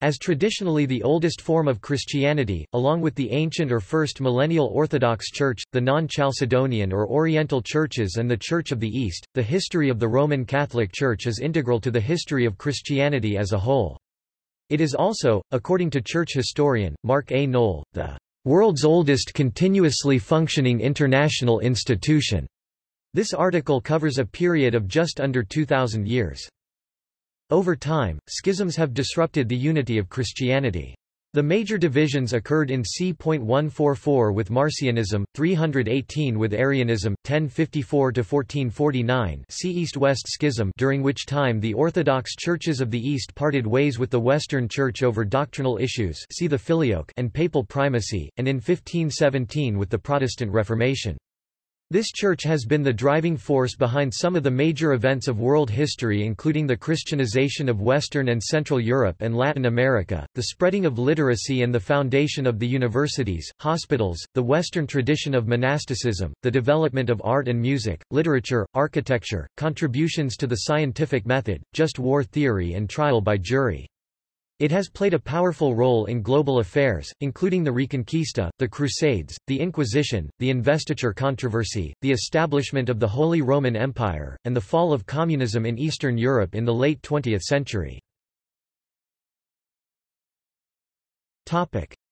As traditionally the oldest form of Christianity, along with the ancient or First Millennial Orthodox Church, the non-Chalcedonian or Oriental churches and the Church of the East, the history of the Roman Catholic Church is integral to the history of Christianity as a whole. It is also, according to church historian, Mark A. Noll, the world's oldest continuously functioning international institution. This article covers a period of just under 2,000 years. Over time, schisms have disrupted the unity of Christianity. The major divisions occurred in c.144 with Marcionism, 318 with Arianism, 1054–1449 see East-West Schism during which time the Orthodox churches of the East parted ways with the Western Church over doctrinal issues see the Filioque and papal primacy, and in 1517 with the Protestant Reformation. This church has been the driving force behind some of the major events of world history including the Christianization of Western and Central Europe and Latin America, the spreading of literacy and the foundation of the universities, hospitals, the Western tradition of monasticism, the development of art and music, literature, architecture, contributions to the scientific method, just war theory and trial by jury. It has played a powerful role in global affairs, including the Reconquista, the Crusades, the Inquisition, the investiture controversy, the establishment of the Holy Roman Empire, and the fall of communism in Eastern Europe in the late 20th century.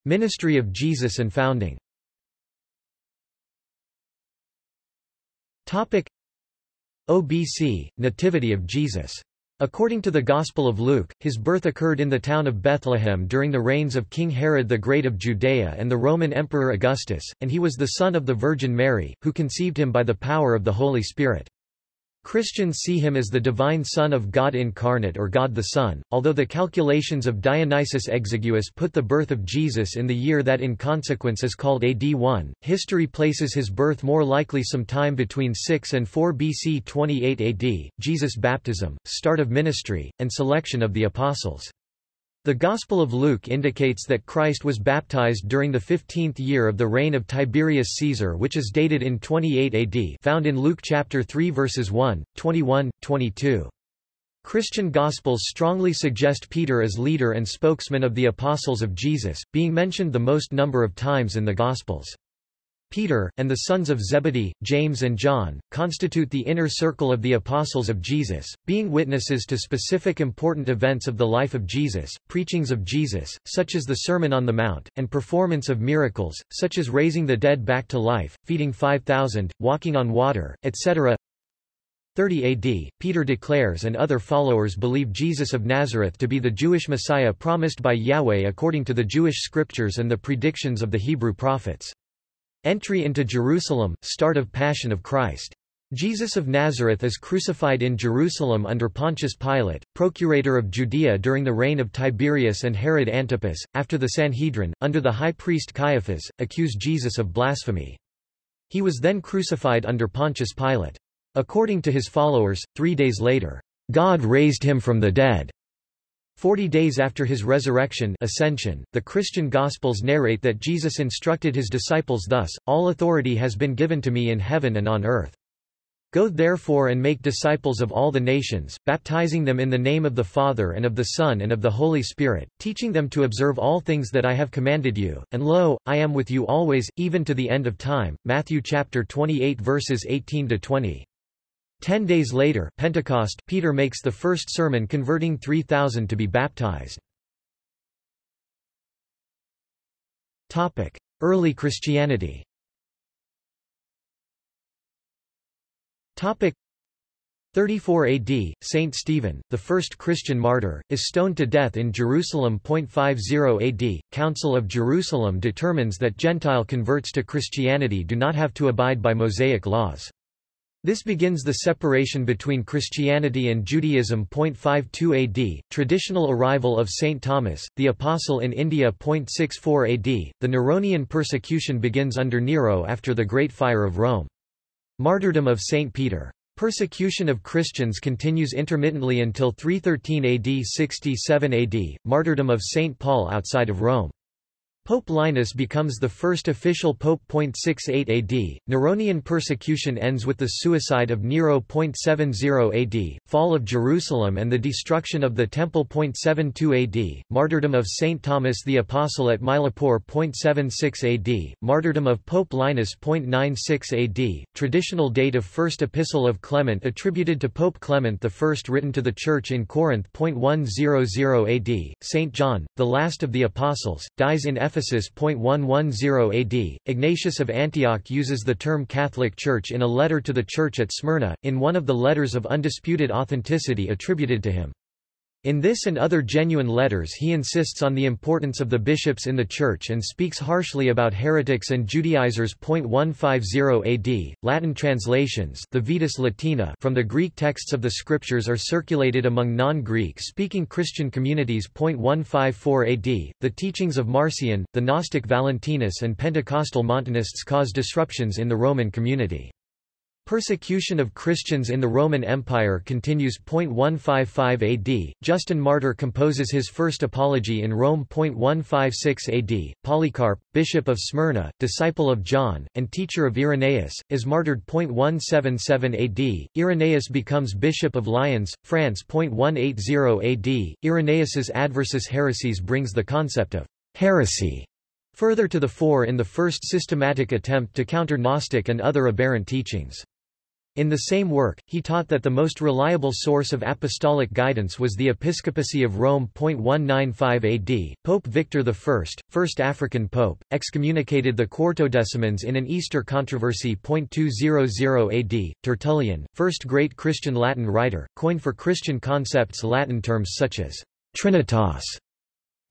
Ministry of Jesus and founding. OBC, Nativity of Jesus According to the Gospel of Luke, his birth occurred in the town of Bethlehem during the reigns of King Herod the Great of Judea and the Roman Emperor Augustus, and he was the son of the Virgin Mary, who conceived him by the power of the Holy Spirit. Christians see him as the divine Son of God incarnate or God the Son, although the calculations of Dionysius Exiguus put the birth of Jesus in the year that in consequence is called AD 1. History places his birth more likely sometime between 6 and 4 BC 28 AD, Jesus' baptism, start of ministry, and selection of the apostles. The Gospel of Luke indicates that Christ was baptized during the 15th year of the reign of Tiberius Caesar which is dated in 28 AD found in Luke chapter 3 verses 1, 21, 22. Christian Gospels strongly suggest Peter as leader and spokesman of the apostles of Jesus, being mentioned the most number of times in the Gospels. Peter, and the sons of Zebedee, James and John, constitute the inner circle of the apostles of Jesus, being witnesses to specific important events of the life of Jesus, preachings of Jesus, such as the Sermon on the Mount, and performance of miracles, such as raising the dead back to life, feeding 5,000, walking on water, etc. 30 AD, Peter declares and other followers believe Jesus of Nazareth to be the Jewish Messiah promised by Yahweh according to the Jewish scriptures and the predictions of the Hebrew prophets. Entry into Jerusalem, start of Passion of Christ. Jesus of Nazareth is crucified in Jerusalem under Pontius Pilate, procurator of Judea during the reign of Tiberius and Herod Antipas, after the Sanhedrin, under the high priest Caiaphas, accused Jesus of blasphemy. He was then crucified under Pontius Pilate. According to his followers, three days later, God raised him from the dead. Forty days after his resurrection ascension, the Christian Gospels narrate that Jesus instructed his disciples thus, All authority has been given to me in heaven and on earth. Go therefore and make disciples of all the nations, baptizing them in the name of the Father and of the Son and of the Holy Spirit, teaching them to observe all things that I have commanded you, and lo, I am with you always, even to the end of time. Matthew chapter 28 verses 18 to 20. Ten days later Pentecost, Peter makes the first sermon converting 3,000 to be baptized. Early Christianity Topic 34 AD, Saint Stephen, the first Christian martyr, is stoned to death in Jerusalem. 50 AD, Council of Jerusalem determines that Gentile converts to Christianity do not have to abide by Mosaic laws. This begins the separation between Christianity and Judaism. 52 AD, traditional arrival of St. Thomas, the Apostle in India. 64 AD, the Neronian persecution begins under Nero after the Great Fire of Rome. Martyrdom of St. Peter. Persecution of Christians continues intermittently until 313 AD 67 AD, martyrdom of St. Paul outside of Rome. Pope Linus becomes the first official pope. 68 AD, Neronian persecution ends with the suicide of Nero. 70 AD, fall of Jerusalem and the destruction of the Temple. 72 AD, martyrdom of Saint Thomas the Apostle at Mylapore. 76 AD, martyrdom of Pope Linus. 96 AD, traditional date of first epistle of Clement attributed to Pope Clement I written to the Church in Corinth. 100 AD, Saint John, the last of the Apostles, dies in Ephesus Ephesus. 110 AD, Ignatius of Antioch uses the term Catholic Church in a letter to the church at Smyrna, in one of the letters of undisputed authenticity attributed to him. In this and other genuine letters he insists on the importance of the bishops in the Church and speaks harshly about heretics and Judaizers. 150 AD, Latin translations the Vetus Latina from the Greek texts of the Scriptures are circulated among non-Greek speaking Christian communities. 154 AD, the teachings of Marcion, the Gnostic Valentinus and Pentecostal Montanists cause disruptions in the Roman community. Persecution of Christians in the Roman Empire continues. 155 AD, Justin Martyr composes his first apology in Rome. 156 AD, Polycarp, bishop of Smyrna, disciple of John, and teacher of Irenaeus, is martyred. 177 AD, Irenaeus becomes bishop of Lyons, France. 180 AD, Irenaeus's Adversus Heresies brings the concept of heresy further to the fore in the first systematic attempt to counter Gnostic and other aberrant teachings. In the same work, he taught that the most reliable source of apostolic guidance was the episcopacy of Rome. 195 AD, Pope Victor I, first African pope, excommunicated the Quartodecimans in an Easter controversy. 200 AD, Tertullian, first great Christian Latin writer, coined for Christian concepts Latin terms such as Trinitas,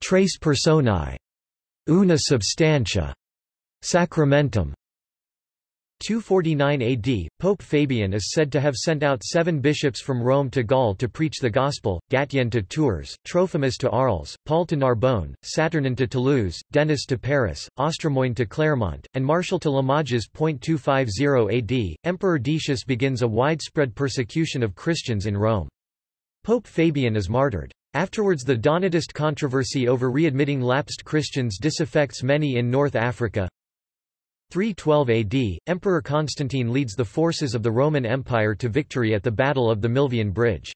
Tres Personae, Una Substantia, Sacramentum, 249 AD, Pope Fabian is said to have sent out seven bishops from Rome to Gaul to preach the gospel, Gatien to Tours, Trophimus to Arles, Paul to Narbonne, Saturnin to Toulouse, Denis to Paris, Ostremoine to Clermont, and Martial to Limoges. 250 AD, Emperor Decius begins a widespread persecution of Christians in Rome. Pope Fabian is martyred. Afterwards the Donatist controversy over readmitting lapsed Christians disaffects many in North Africa, 312 AD, Emperor Constantine leads the forces of the Roman Empire to victory at the Battle of the Milvian Bridge.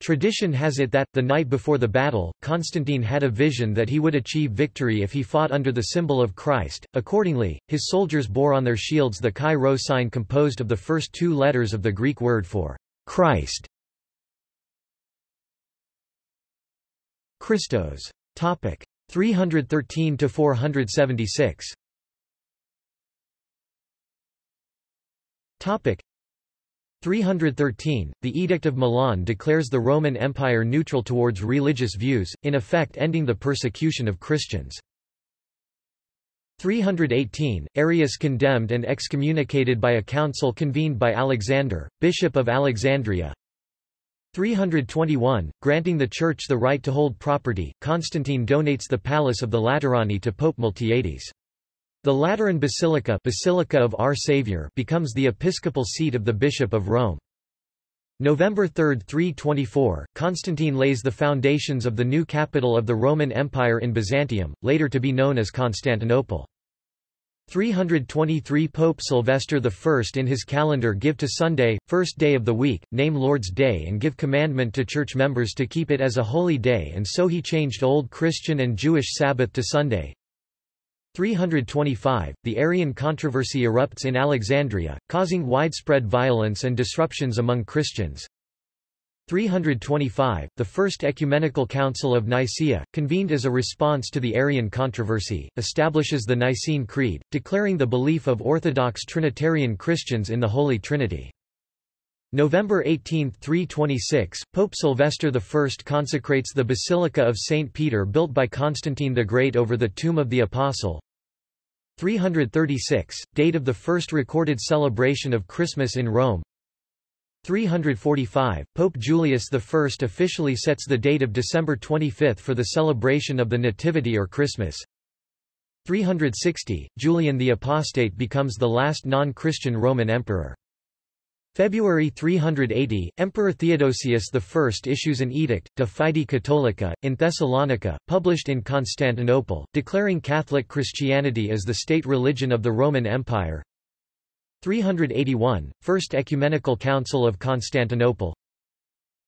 Tradition has it that, the night before the battle, Constantine had a vision that he would achieve victory if he fought under the symbol of Christ. Accordingly, his soldiers bore on their shields the Chi Rho sign composed of the first two letters of the Greek word for Christ. Christos. Topic 313 to 476. 313, the Edict of Milan declares the Roman Empire neutral towards religious views, in effect ending the persecution of Christians. 318, Arius condemned and excommunicated by a council convened by Alexander, Bishop of Alexandria. 321, granting the Church the right to hold property, Constantine donates the Palace of the Laterani to Pope Miltiades. The Lateran Basilica, Basilica of Our Savior becomes the episcopal seat of the Bishop of Rome. November 3, 324, Constantine lays the foundations of the new capital of the Roman Empire in Byzantium, later to be known as Constantinople. 323 Pope Sylvester I in his calendar give to Sunday, first day of the week, name Lord's Day and give commandment to church members to keep it as a holy day and so he changed Old Christian and Jewish Sabbath to Sunday, 325, the Arian controversy erupts in Alexandria, causing widespread violence and disruptions among Christians. 325, the First Ecumenical Council of Nicaea, convened as a response to the Arian controversy, establishes the Nicene Creed, declaring the belief of Orthodox Trinitarian Christians in the Holy Trinity. November 18, 326, Pope Sylvester I consecrates the Basilica of St. Peter built by Constantine the Great over the tomb of the Apostle. 336, date of the first recorded celebration of Christmas in Rome. 345, Pope Julius I officially sets the date of December 25 for the celebration of the Nativity or Christmas. 360, Julian the Apostate becomes the last non-Christian Roman emperor. February 380, Emperor Theodosius I issues an edict, De Fide Catholica, in Thessalonica, published in Constantinople, declaring Catholic Christianity as the state religion of the Roman Empire. 381, First Ecumenical Council of Constantinople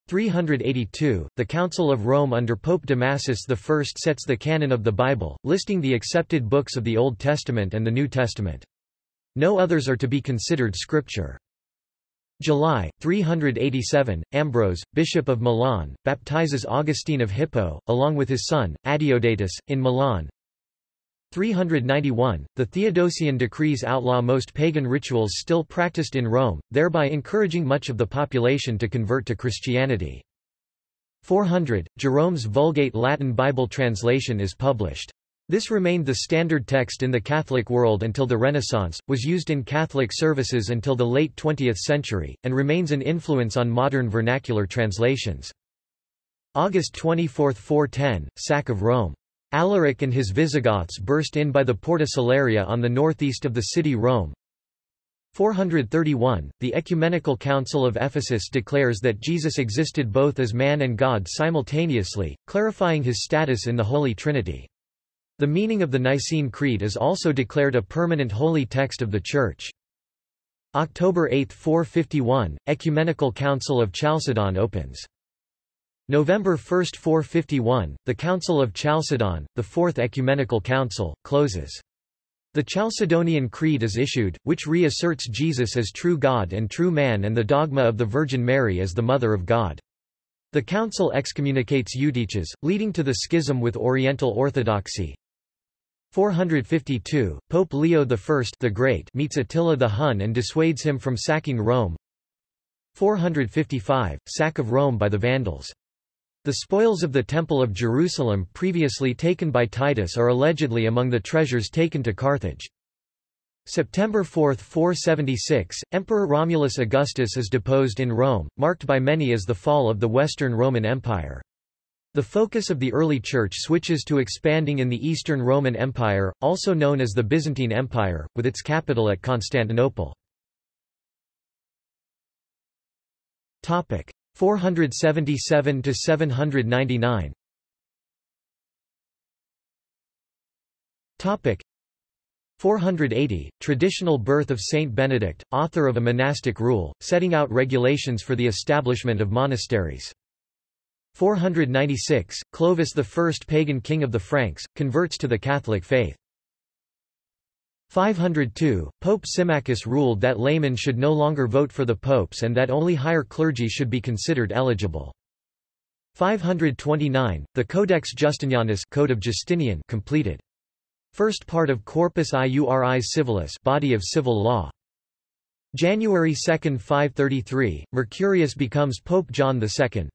382, the Council of Rome under Pope Damasus I sets the canon of the Bible, listing the accepted books of the Old Testament and the New Testament. No others are to be considered scripture. July, 387, Ambrose, Bishop of Milan, baptizes Augustine of Hippo, along with his son, Adeodatus, in Milan. 391, the Theodosian decrees outlaw most pagan rituals still practiced in Rome, thereby encouraging much of the population to convert to Christianity. 400, Jerome's Vulgate Latin Bible translation is published. This remained the standard text in the Catholic world until the Renaissance, was used in Catholic services until the late 20th century, and remains an influence on modern vernacular translations. August 24, 410, Sack of Rome. Alaric and his Visigoths burst in by the Porta Salaria on the northeast of the city Rome. 431, the Ecumenical Council of Ephesus declares that Jesus existed both as man and God simultaneously, clarifying his status in the Holy Trinity. The meaning of the Nicene Creed is also declared a permanent holy text of the Church. October 8, 451, Ecumenical Council of Chalcedon opens. November 1, 451, the Council of Chalcedon, the Fourth Ecumenical Council, closes. The Chalcedonian Creed is issued, which reasserts Jesus as true God and true man and the dogma of the Virgin Mary as the Mother of God. The council excommunicates Eutyches, leading to the schism with Oriental Orthodoxy. 452, Pope Leo I the Great meets Attila the Hun and dissuades him from sacking Rome. 455, Sack of Rome by the Vandals. The spoils of the Temple of Jerusalem previously taken by Titus are allegedly among the treasures taken to Carthage. September 4, 476, Emperor Romulus Augustus is deposed in Rome, marked by many as the fall of the Western Roman Empire. The focus of the early Church switches to expanding in the Eastern Roman Empire, also known as the Byzantine Empire, with its capital at Constantinople. 477 to 799 Topic. 480 Traditional birth of Saint Benedict author of a monastic rule setting out regulations for the establishment of monasteries 496, Clovis the first pagan king of the Franks, converts to the Catholic faith. 502, Pope Symmachus ruled that laymen should no longer vote for the popes and that only higher clergy should be considered eligible. 529, the Codex Justinianus Code of Justinian completed. First part of Corpus Iuris Civilis body of civil law. January 2, 533, Mercurius becomes Pope John II.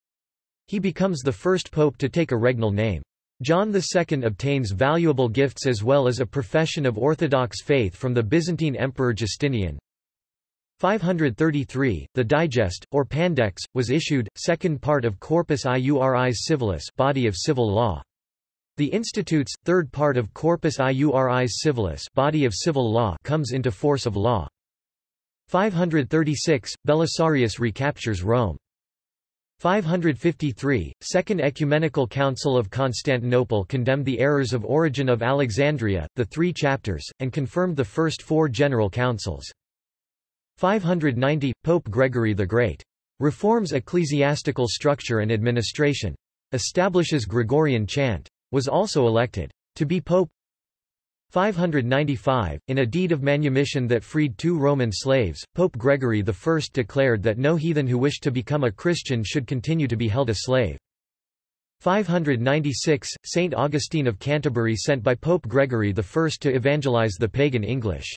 He becomes the first pope to take a regnal name. John II obtains valuable gifts as well as a profession of Orthodox faith from the Byzantine Emperor Justinian. 533, the Digest, or Pandects, was issued, second part of Corpus Iuris Civilis body of civil law. The Institutes, third part of Corpus Iuris Civilis body of civil law comes into force of law. 536, Belisarius recaptures Rome. 553, Second Ecumenical Council of Constantinople condemned the errors of Origen of Alexandria, the three chapters, and confirmed the first four general councils. 590, Pope Gregory the Great. Reforms ecclesiastical structure and administration. Establishes Gregorian chant. Was also elected. To be pope 595, in a deed of manumission that freed two Roman slaves, Pope Gregory I declared that no heathen who wished to become a Christian should continue to be held a slave. 596, Saint Augustine of Canterbury sent by Pope Gregory I to evangelize the pagan English.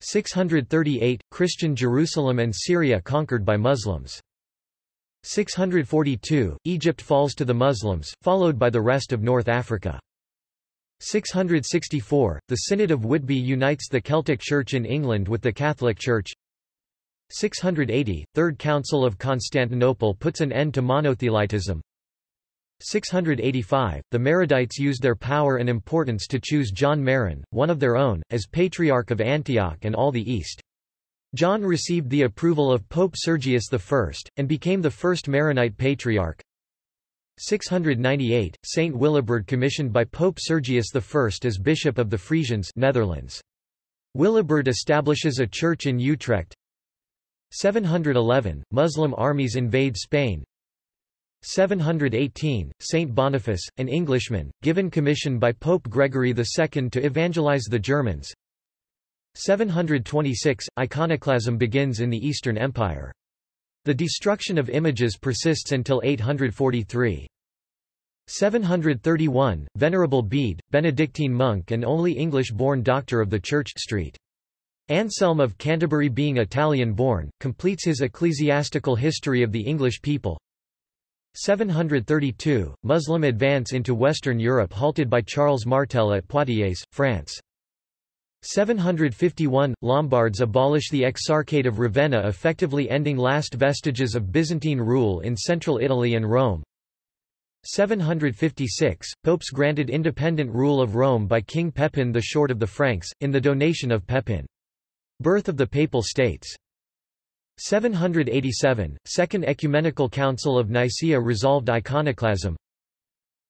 638, Christian Jerusalem and Syria conquered by Muslims. 642, Egypt falls to the Muslims, followed by the rest of North Africa. 664, the Synod of Whitby unites the Celtic Church in England with the Catholic Church 680, Third Council of Constantinople puts an end to monothelitism 685, the Maronites used their power and importance to choose John Maron, one of their own, as Patriarch of Antioch and all the East. John received the approval of Pope Sergius I, and became the first Maronite patriarch. 698, Saint Willibrord commissioned by Pope Sergius I as Bishop of the Frisians Netherlands. Willibrord establishes a church in Utrecht. 711, Muslim armies invade Spain. 718, Saint Boniface, an Englishman, given commission by Pope Gregory II to evangelize the Germans. 726, iconoclasm begins in the Eastern Empire. The destruction of images persists until 843. 731, Venerable Bede, Benedictine monk and only English-born doctor of the Church Street. Anselm of Canterbury being Italian-born, completes his ecclesiastical history of the English people. 732, Muslim advance into Western Europe halted by Charles Martel at Poitiers, France. 751 – Lombards abolish the Exarchate of Ravenna effectively ending last vestiges of Byzantine rule in central Italy and Rome. 756 – Popes granted independent rule of Rome by King Pepin the Short of the Franks, in the donation of Pepin. Birth of the Papal States. 787 – Second Ecumenical Council of Nicaea resolved iconoclasm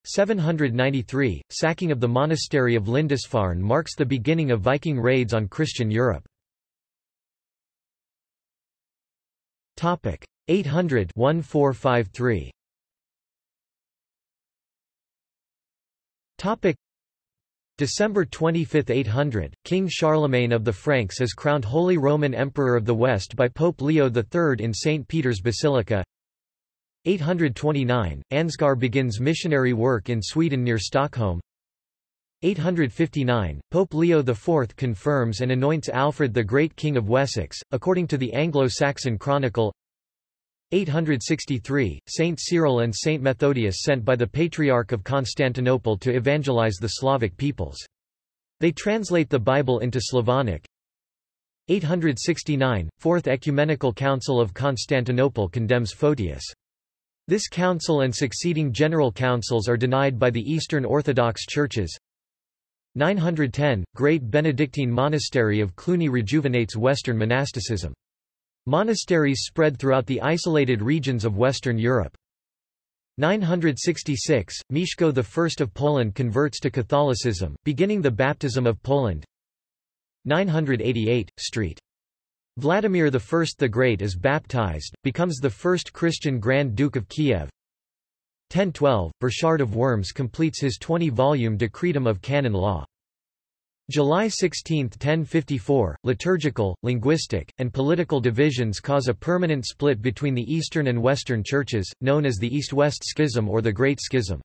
793, sacking of the monastery of Lindisfarne marks the beginning of Viking raids on Christian Europe. 800 1453. Topic December 25, 800, King Charlemagne of the Franks is crowned Holy Roman Emperor of the West by Pope Leo III in St. Peter's Basilica 829, Ansgar begins missionary work in Sweden near Stockholm 859, Pope Leo IV confirms and anoints Alfred the Great King of Wessex, according to the Anglo-Saxon Chronicle 863, Saint Cyril and Saint Methodius sent by the Patriarch of Constantinople to evangelize the Slavic peoples. They translate the Bible into Slavonic. 869, Fourth Ecumenical Council of Constantinople condemns Photius. This council and succeeding general councils are denied by the Eastern Orthodox churches. 910, Great Benedictine Monastery of Cluny rejuvenates Western monasticism. Monasteries spread throughout the isolated regions of Western Europe. 966, Mieszko I of Poland converts to Catholicism, beginning the baptism of Poland. 988, St. Vladimir I the Great is baptized, becomes the first Christian Grand Duke of Kiev. 1012, Burchard of Worms completes his 20-volume Decretum of Canon Law. July 16, 1054, liturgical, linguistic, and political divisions cause a permanent split between the Eastern and Western churches, known as the East-West Schism or the Great Schism.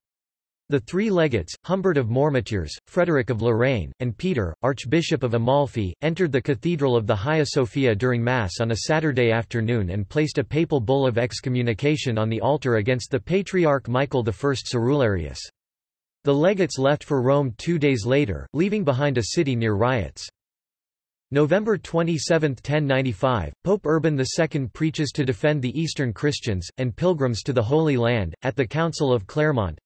The three legates, Humbert of Mormoutiers, Frederick of Lorraine, and Peter, Archbishop of Amalfi, entered the Cathedral of the Hagia Sophia during Mass on a Saturday afternoon and placed a papal bull of excommunication on the altar against the Patriarch Michael I Cerularius. The legates left for Rome two days later, leaving behind a city near riots. November 27, 1095, Pope Urban II preaches to defend the Eastern Christians, and pilgrims to the Holy Land, at the Council of Clermont.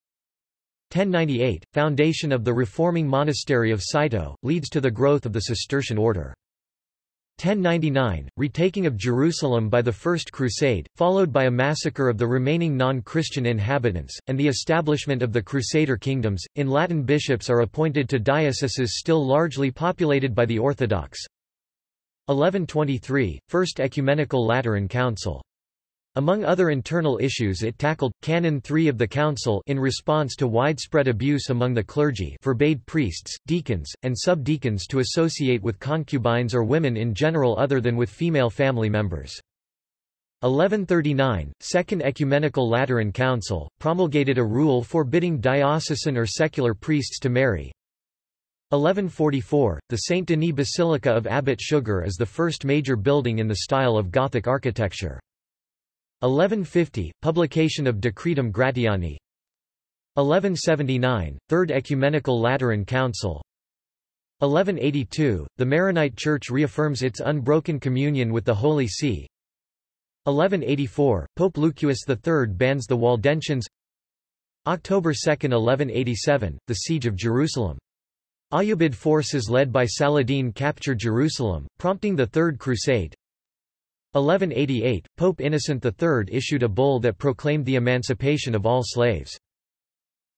1098, foundation of the reforming monastery of Cîteaux, leads to the growth of the Cistercian order. 1099, retaking of Jerusalem by the First Crusade, followed by a massacre of the remaining non-Christian inhabitants, and the establishment of the Crusader kingdoms. In Latin bishops are appointed to dioceses still largely populated by the Orthodox. 1123, First Ecumenical Lateran Council. Among other internal issues it tackled, Canon 3 of the Council in response to widespread abuse among the clergy forbade priests, deacons, and subdeacons to associate with concubines or women in general other than with female family members. 1139, Second Ecumenical Lateran Council, promulgated a rule forbidding diocesan or secular priests to marry. 1144, the Saint Denis Basilica of Abbot Suger is the first major building in the style of Gothic architecture. 1150, publication of Decretum Gratiani. 1179, Third Ecumenical Lateran Council. 1182, the Maronite Church reaffirms its unbroken communion with the Holy See. 1184, Pope Lucius III bans the Waldensians October 2, 1187, the Siege of Jerusalem. Ayyubid forces led by Saladin capture Jerusalem, prompting the Third Crusade 1188, Pope Innocent III issued a bull that proclaimed the emancipation of all slaves.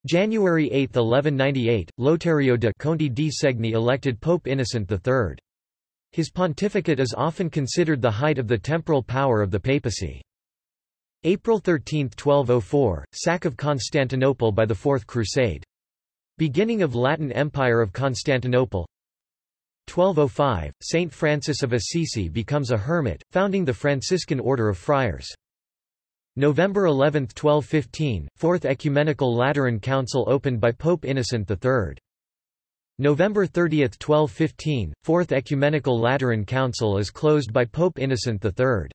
January 8, 1198, Lotario de Conti di Segni elected Pope Innocent III. His pontificate is often considered the height of the temporal power of the papacy. April 13, 1204, sack of Constantinople by the Fourth Crusade. Beginning of Latin Empire of Constantinople 1205, Saint Francis of Assisi becomes a hermit, founding the Franciscan Order of Friars. November 11, 1215, Fourth Ecumenical Lateran Council opened by Pope Innocent III. November 30, 1215, Fourth Ecumenical Lateran Council is closed by Pope Innocent III.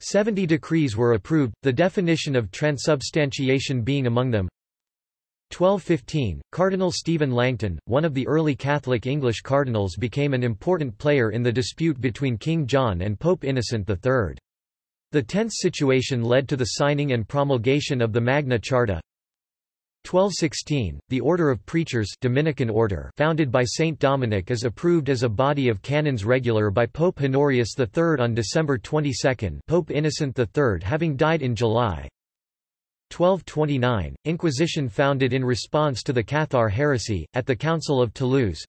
Seventy decrees were approved, the definition of transubstantiation being among them. 1215, Cardinal Stephen Langton, one of the early Catholic English cardinals became an important player in the dispute between King John and Pope Innocent III. The tense situation led to the signing and promulgation of the Magna Charta. 1216, the Order of Preachers Dominican order founded by Saint Dominic is approved as a body of canons regular by Pope Honorius III on December 22 Pope Innocent III having died in July. 1229, Inquisition founded in response to the Cathar heresy, at the Council of Toulouse.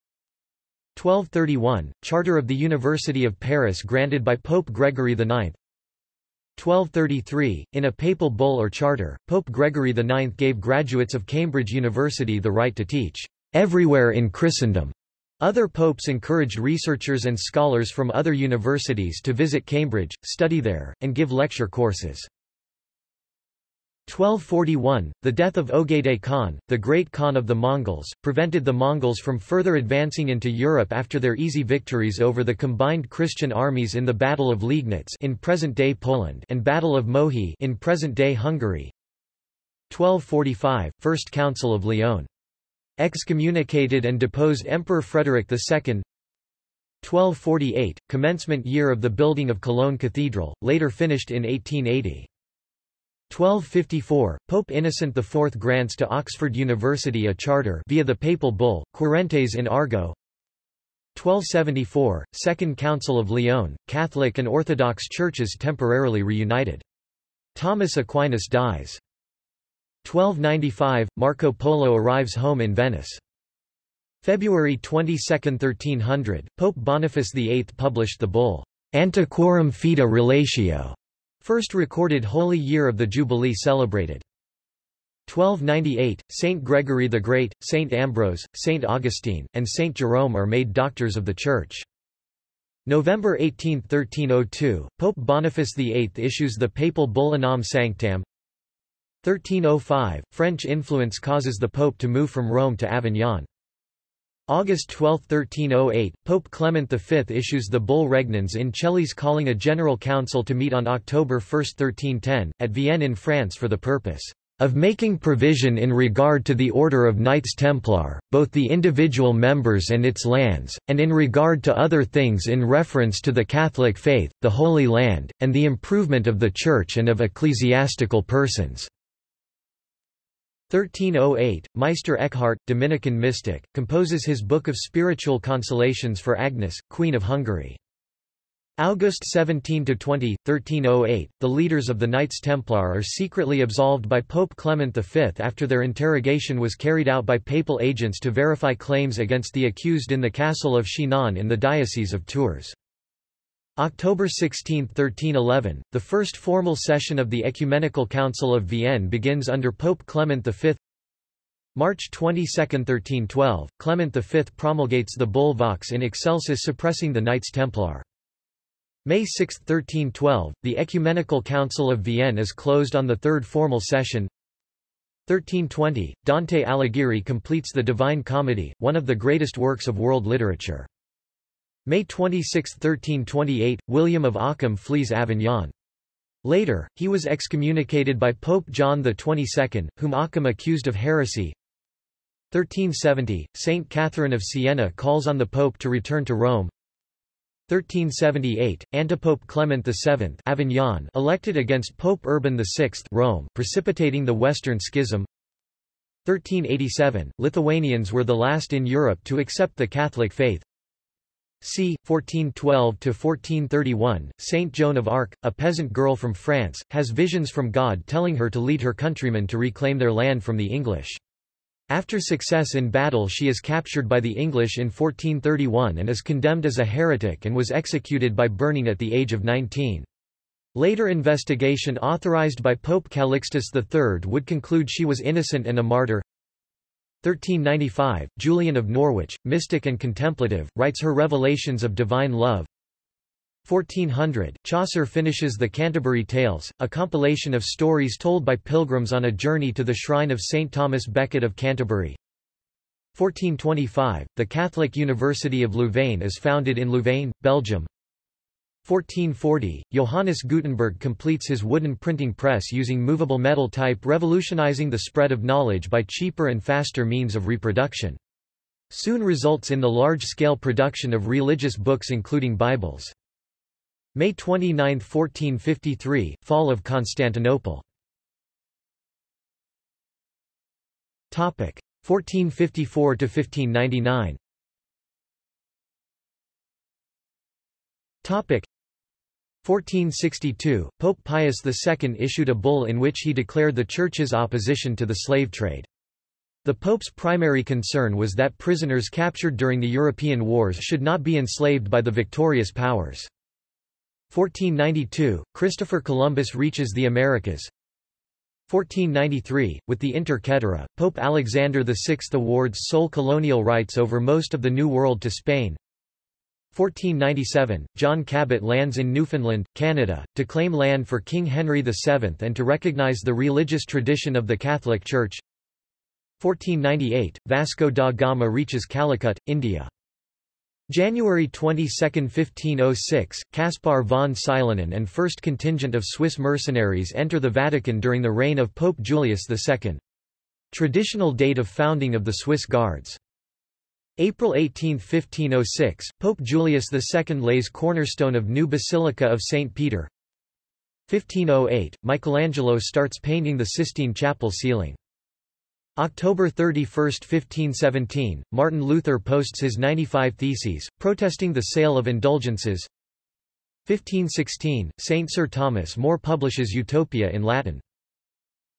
1231, Charter of the University of Paris granted by Pope Gregory IX. 1233, in a papal bull or charter, Pope Gregory IX gave graduates of Cambridge University the right to teach everywhere in Christendom. Other popes encouraged researchers and scholars from other universities to visit Cambridge, study there, and give lecture courses. 1241, the death of Ogedei Khan, the great Khan of the Mongols, prevented the Mongols from further advancing into Europe after their easy victories over the combined Christian armies in the Battle of Liegnitz in present-day Poland and Battle of Mohi in present-day Hungary. 1245, First Council of Lyon. Excommunicated and deposed Emperor Frederick II. 1248, commencement year of the building of Cologne Cathedral, later finished in 1880. 1254, Pope Innocent IV grants to Oxford University a charter via the papal bull, Querentes in agro 1274, Second Council of Lyon, Catholic and Orthodox churches temporarily reunited. Thomas Aquinas dies. 1295, Marco Polo arrives home in Venice. February 22, 1300, Pope Boniface VIII published the bull, Antiquorum Fide Relatio, First recorded Holy Year of the Jubilee celebrated. 1298, Saint Gregory the Great, Saint Ambrose, Saint Augustine, and Saint Jerome are made doctors of the Church. November 18, 1302, Pope Boniface VIII issues the papal bull Unam Sanctam. 1305, French influence causes the Pope to move from Rome to Avignon. August 12, 1308, Pope Clement V issues the Bull Regnans in Coelis calling a general council to meet on October 1, 1310, at Vienne in France for the purpose of making provision in regard to the order of Knights Templar, both the individual members and its lands, and in regard to other things in reference to the Catholic faith, the Holy Land, and the improvement of the Church and of ecclesiastical persons. 1308, Meister Eckhart, Dominican mystic, composes his Book of Spiritual Consolations for Agnes, Queen of Hungary. August 17–20, 1308, the leaders of the Knights Templar are secretly absolved by Pope Clement V after their interrogation was carried out by papal agents to verify claims against the accused in the castle of Chinon in the Diocese of Tours. October 16, 1311, the first formal session of the Ecumenical Council of Vienne begins under Pope Clement V. March 22, 1312, Clement V promulgates the Bull Vox in Excelsis suppressing the Knights Templar. May 6, 1312, the Ecumenical Council of Vienne is closed on the third formal session. 1320, Dante Alighieri completes the Divine Comedy, one of the greatest works of world literature. May 26, 1328, William of Ockham flees Avignon. Later, he was excommunicated by Pope John XXII, whom Ockham accused of heresy. 1370, Saint Catherine of Siena calls on the Pope to return to Rome. 1378, Antipope Clement VII Avignon elected against Pope Urban VI Rome, precipitating the Western Schism. 1387, Lithuanians were the last in Europe to accept the Catholic faith. C. 1412–1431, Saint Joan of Arc, a peasant girl from France, has visions from God telling her to lead her countrymen to reclaim their land from the English. After success in battle she is captured by the English in 1431 and is condemned as a heretic and was executed by burning at the age of 19. Later investigation authorized by Pope Calixtus III would conclude she was innocent and a martyr. 1395, Julian of Norwich, mystic and contemplative, writes her Revelations of Divine Love. 1400, Chaucer finishes the Canterbury Tales, a compilation of stories told by pilgrims on a journey to the shrine of St. Thomas Becket of Canterbury. 1425, the Catholic University of Louvain is founded in Louvain, Belgium. 1440, Johannes Gutenberg completes his wooden printing press using movable metal type revolutionizing the spread of knowledge by cheaper and faster means of reproduction. Soon results in the large-scale production of religious books including Bibles. May 29, 1453, Fall of Constantinople. Topic 1454 to 1599. Topic 1462, Pope Pius II issued a bull in which he declared the Church's opposition to the slave trade. The Pope's primary concern was that prisoners captured during the European wars should not be enslaved by the victorious powers. 1492, Christopher Columbus reaches the Americas. 1493, with the Inter Caetera, Pope Alexander VI awards sole colonial rights over most of the New World to Spain. 1497, John Cabot lands in Newfoundland, Canada, to claim land for King Henry VII and to recognize the religious tradition of the Catholic Church. 1498, Vasco da Gama reaches Calicut, India. January 22, 1506, Caspar von Silenen and first contingent of Swiss mercenaries enter the Vatican during the reign of Pope Julius II. Traditional date of founding of the Swiss Guards. April 18, 1506, Pope Julius II lays cornerstone of new Basilica of St. Peter. 1508, Michelangelo starts painting the Sistine Chapel ceiling. October 31, 1517, Martin Luther posts his 95 Theses, protesting the sale of indulgences. 1516, Saint Sir Thomas More publishes Utopia in Latin.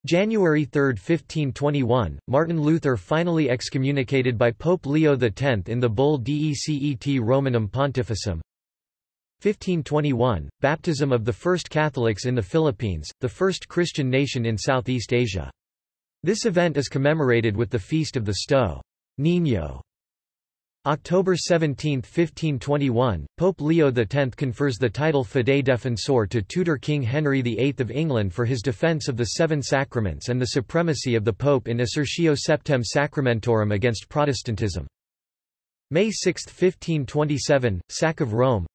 January 3, 1521, Martin Luther finally excommunicated by Pope Leo X in the bull Decet Romanum Pontificem. 1521, baptism of the first Catholics in the Philippines, the first Christian nation in Southeast Asia. This event is commemorated with the Feast of the Sto. Niño. October 17, 1521, Pope Leo X confers the title Fidei Defensor to Tudor King Henry VIII of England for his defence of the Seven Sacraments and the supremacy of the Pope in Assertio Septem Sacramentorum against Protestantism. May 6, 1527, Sack of Rome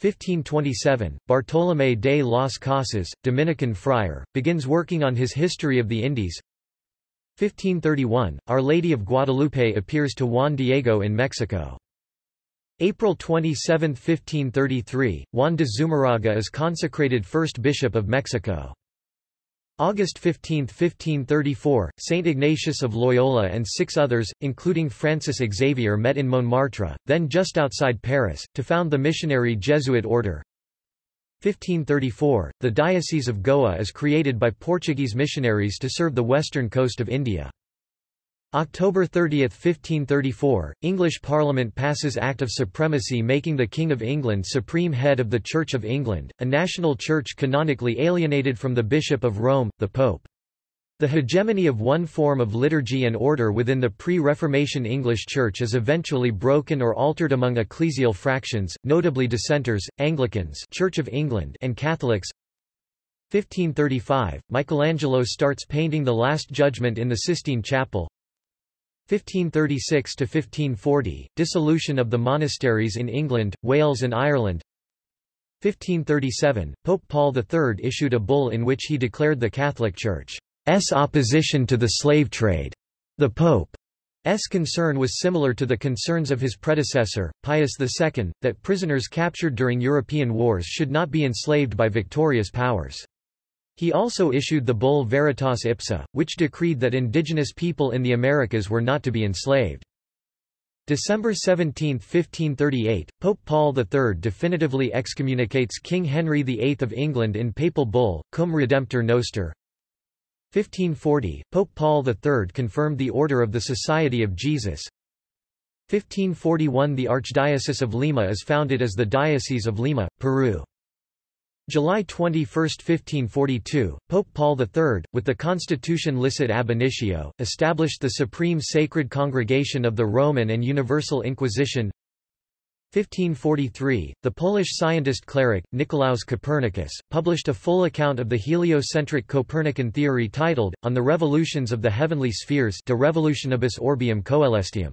1527, Bartolomé de las Casas, Dominican friar, begins working on his History of the Indies. 1531, Our Lady of Guadalupe appears to Juan Diego in Mexico. April 27, 1533, Juan de Zumarraga is consecrated first bishop of Mexico. August 15, 1534, Saint Ignatius of Loyola and six others, including Francis Xavier met in Montmartre, then just outside Paris, to found the missionary Jesuit order. 1534, the Diocese of Goa is created by Portuguese missionaries to serve the western coast of India. October 30, 1534, English Parliament passes Act of Supremacy making the King of England supreme head of the Church of England, a national church canonically alienated from the Bishop of Rome, the Pope. The hegemony of one form of liturgy and order within the pre-Reformation English Church is eventually broken or altered among ecclesial fractions, notably Dissenters, Anglicans Church of England and Catholics. 1535, Michelangelo starts painting the Last Judgment in the Sistine Chapel, 1536–1540, dissolution of the monasteries in England, Wales and Ireland. 1537, Pope Paul III issued a bull in which he declared the Catholic Church's opposition to the slave trade. The Pope's concern was similar to the concerns of his predecessor, Pius II, that prisoners captured during European wars should not be enslaved by victorious powers. He also issued the bull Veritas Ipsa, which decreed that indigenous people in the Americas were not to be enslaved. December 17, 1538, Pope Paul III definitively excommunicates King Henry VIII of England in papal bull, Cum Redemptor Noster. 1540, Pope Paul III confirmed the Order of the Society of Jesus. 1541 The Archdiocese of Lima is founded as the Diocese of Lima, Peru. July 21, 1542, Pope Paul III, with the Constitution Licet ab initio, established the Supreme Sacred Congregation of the Roman and Universal Inquisition. 1543, the Polish scientist cleric, Nicolaus Copernicus, published a full account of the heliocentric Copernican theory titled, On the Revolutions of the Heavenly Spheres De Revolutionibus Orbium Coelestium.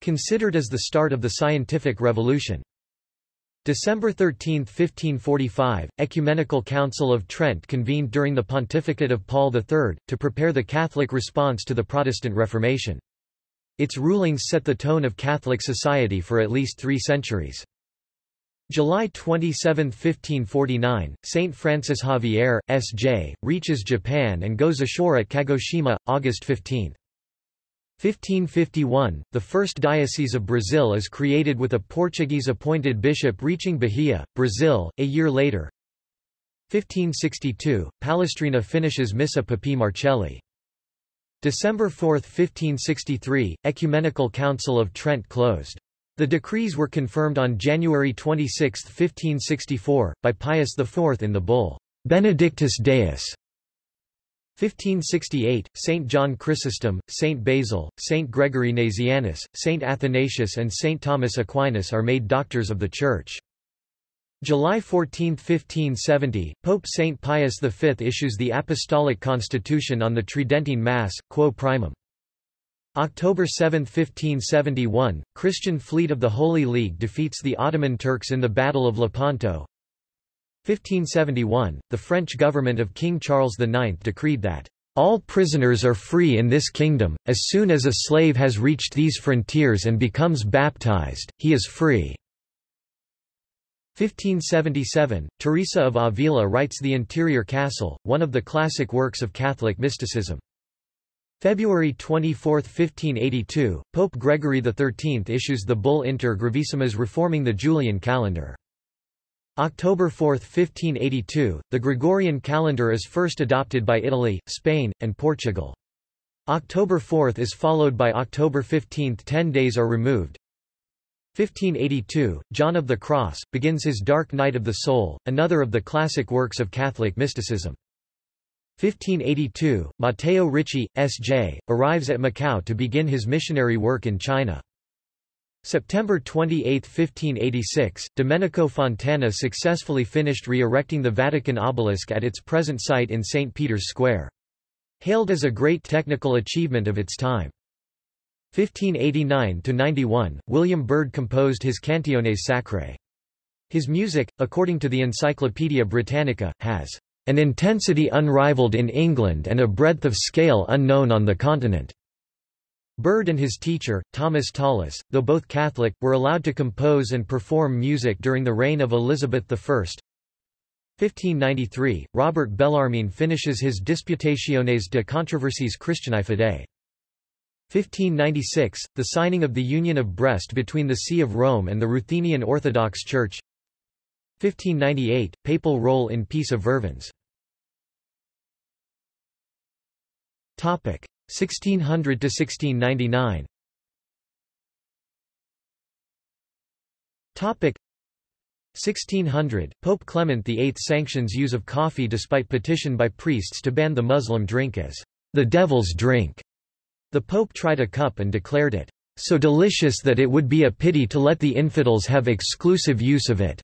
Considered as the start of the scientific revolution. December 13, 1545, Ecumenical Council of Trent convened during the pontificate of Paul III, to prepare the Catholic response to the Protestant Reformation. Its rulings set the tone of Catholic society for at least three centuries. July 27, 1549, Saint Francis Xavier, S.J., reaches Japan and goes ashore at Kagoshima, August 15. 1551, the first diocese of Brazil is created with a Portuguese-appointed bishop reaching Bahia, Brazil, a year later. 1562, Palestrina finishes Missa Papae Marcelli. December 4, 1563, Ecumenical Council of Trent closed. The decrees were confirmed on January 26, 1564, by Pius IV in the bull, Benedictus Deus, 1568, Saint John Chrysostom, Saint Basil, Saint Gregory Nazianzus, Saint Athanasius and Saint Thomas Aquinas are made doctors of the Church. July 14, 1570, Pope Saint Pius V issues the Apostolic Constitution on the Tridentine Mass, Quo Primum. October 7, 1571, Christian fleet of the Holy League defeats the Ottoman Turks in the Battle of Lepanto. 1571, the French government of King Charles IX decreed that all prisoners are free in this kingdom, as soon as a slave has reached these frontiers and becomes baptized, he is free." 1577, Teresa of Avila writes The Interior Castle, one of the classic works of Catholic mysticism. February 24, 1582, Pope Gregory XIII issues the bull Inter Gravissimas reforming the Julian calendar. October 4, 1582, the Gregorian calendar is first adopted by Italy, Spain, and Portugal. October 4 is followed by October 15 ten days are removed. 1582, John of the Cross, begins his Dark Night of the Soul, another of the classic works of Catholic mysticism. 1582, Matteo Ricci, S.J., arrives at Macau to begin his missionary work in China. September 28, 1586, Domenico Fontana successfully finished re-erecting the Vatican obelisk at its present site in St. Peter's Square. Hailed as a great technical achievement of its time. 1589–91, William Byrd composed his Cantiones Sacrae. His music, according to the Encyclopaedia Britannica, has an intensity unrivaled in England and a breadth of scale unknown on the continent. Byrd and his teacher, Thomas Tallis, though both Catholic, were allowed to compose and perform music during the reign of Elizabeth I. 1593, Robert Bellarmine finishes his Disputationes de controversies Christianae Fidei. 1596, the signing of the Union of Brest between the See of Rome and the Ruthenian Orthodox Church 1598, papal role in Peace of Vervins 1600 to 1699. Topic 1600 Pope Clement VIII sanctions use of coffee despite petition by priests to ban the Muslim drink as the devil's drink. The Pope tried a cup and declared it so delicious that it would be a pity to let the infidels have exclusive use of it.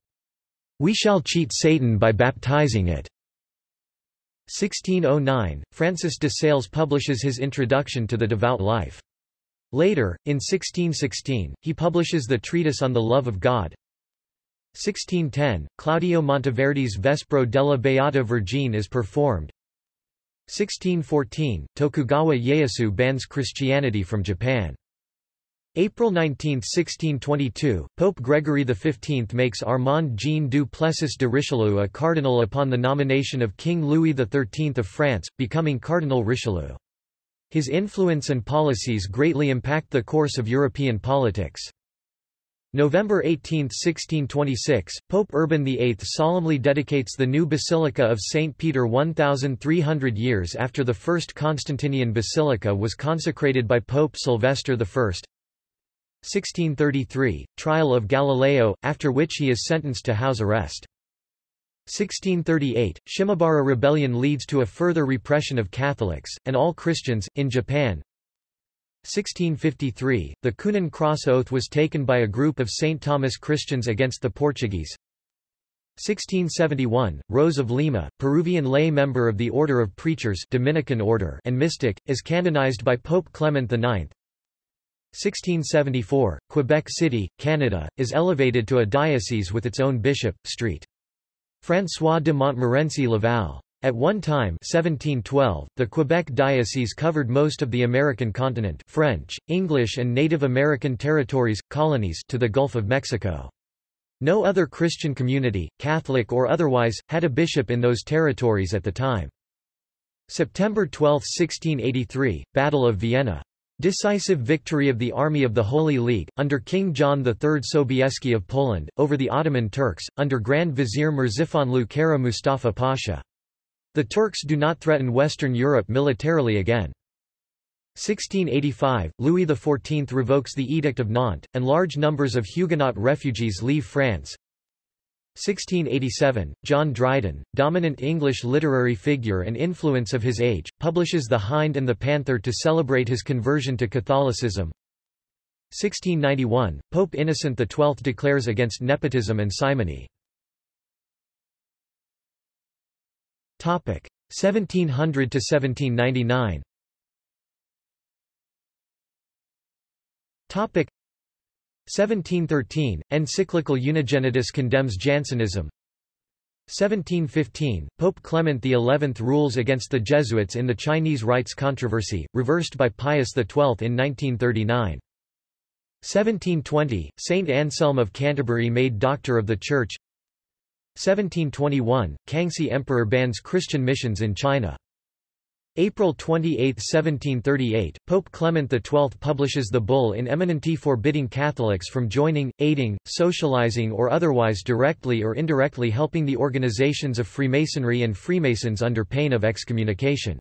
We shall cheat Satan by baptizing it. 1609, Francis de Sales publishes his Introduction to the Devout Life. Later, in 1616, he publishes the Treatise on the Love of God. 1610, Claudio Monteverdi's Vespro della Beata Vergine is performed. 1614, Tokugawa Ieyasu bans Christianity from Japan. April 19, 1622, Pope Gregory XV makes Armand Jean du Plessis de Richelieu a cardinal upon the nomination of King Louis XIII of France, becoming Cardinal Richelieu. His influence and policies greatly impact the course of European politics. November 18, 1626, Pope Urban VIII solemnly dedicates the new Basilica of St. Peter 1,300 years after the first Constantinian basilica was consecrated by Pope Sylvester I. 1633, trial of Galileo, after which he is sentenced to house arrest. 1638, Shimabara rebellion leads to a further repression of Catholics, and all Christians, in Japan. 1653, the Coonan Cross Oath was taken by a group of St. Thomas Christians against the Portuguese. 1671, Rose of Lima, Peruvian lay member of the Order of Preachers Dominican order and mystic, is canonized by Pope Clement IX. 1674, Quebec City, Canada, is elevated to a diocese with its own bishop, St. François de Montmorency Laval. At one time 1712, the Quebec diocese covered most of the American continent French, English and Native American territories, colonies to the Gulf of Mexico. No other Christian community, Catholic or otherwise, had a bishop in those territories at the time. September 12, 1683, Battle of Vienna. Decisive victory of the Army of the Holy League, under King John III Sobieski of Poland, over the Ottoman Turks, under Grand Vizier Merzifonlu Kara Mustafa Pasha. The Turks do not threaten Western Europe militarily again. 1685, Louis XIV revokes the Edict of Nantes, and large numbers of Huguenot refugees leave France. 1687, John Dryden, dominant English literary figure and influence of his age, publishes The Hind and the Panther to celebrate his conversion to Catholicism. 1691, Pope Innocent XII declares against nepotism and simony. 1700 to 1799 Topic. 1713, encyclical Unigenitus condemns Jansenism. 1715, Pope Clement XI rules against the Jesuits in the Chinese rites controversy, reversed by Pius XII in 1939. 1720, Saint Anselm of Canterbury made Doctor of the Church 1721, Kangxi Emperor bans Christian missions in China April 28, 1738, Pope Clement XII publishes the bull in eminenti forbidding Catholics from joining, aiding, socializing or otherwise directly or indirectly helping the organizations of Freemasonry and Freemasons under pain of excommunication.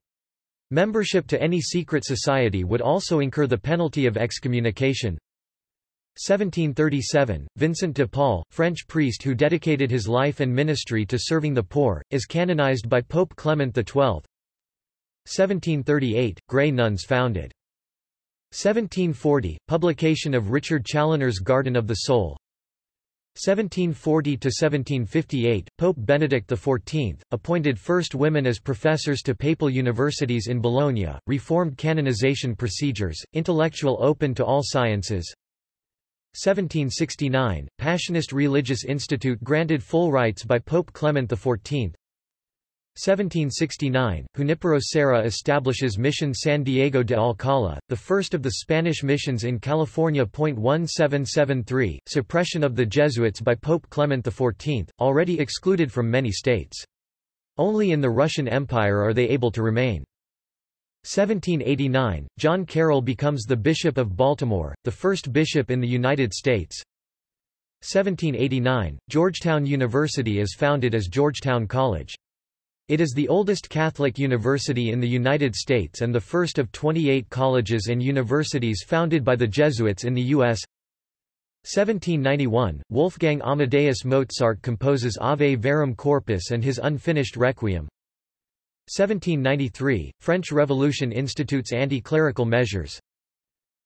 Membership to any secret society would also incur the penalty of excommunication. 1737, Vincent de Paul, French priest who dedicated his life and ministry to serving the poor, is canonized by Pope Clement XII. 1738, Grey Nuns founded. 1740, publication of Richard Challoner's Garden of the Soul. 1740–1758, Pope Benedict XIV, appointed first women as professors to papal universities in Bologna, reformed canonization procedures, intellectual open to all sciences. 1769, Passionist Religious Institute granted full rights by Pope Clement XIV. 1769, Junipero Serra establishes Mission San Diego de Alcala, the first of the Spanish missions in California. 1773, suppression of the Jesuits by Pope Clement XIV, already excluded from many states. Only in the Russian Empire are they able to remain. 1789, John Carroll becomes the Bishop of Baltimore, the first bishop in the United States. 1789, Georgetown University is founded as Georgetown College. It is the oldest Catholic university in the United States and the first of 28 colleges and universities founded by the Jesuits in the U.S. 1791, Wolfgang Amadeus Mozart composes Ave Verum Corpus and his unfinished Requiem. 1793, French Revolution institutes anti-clerical measures.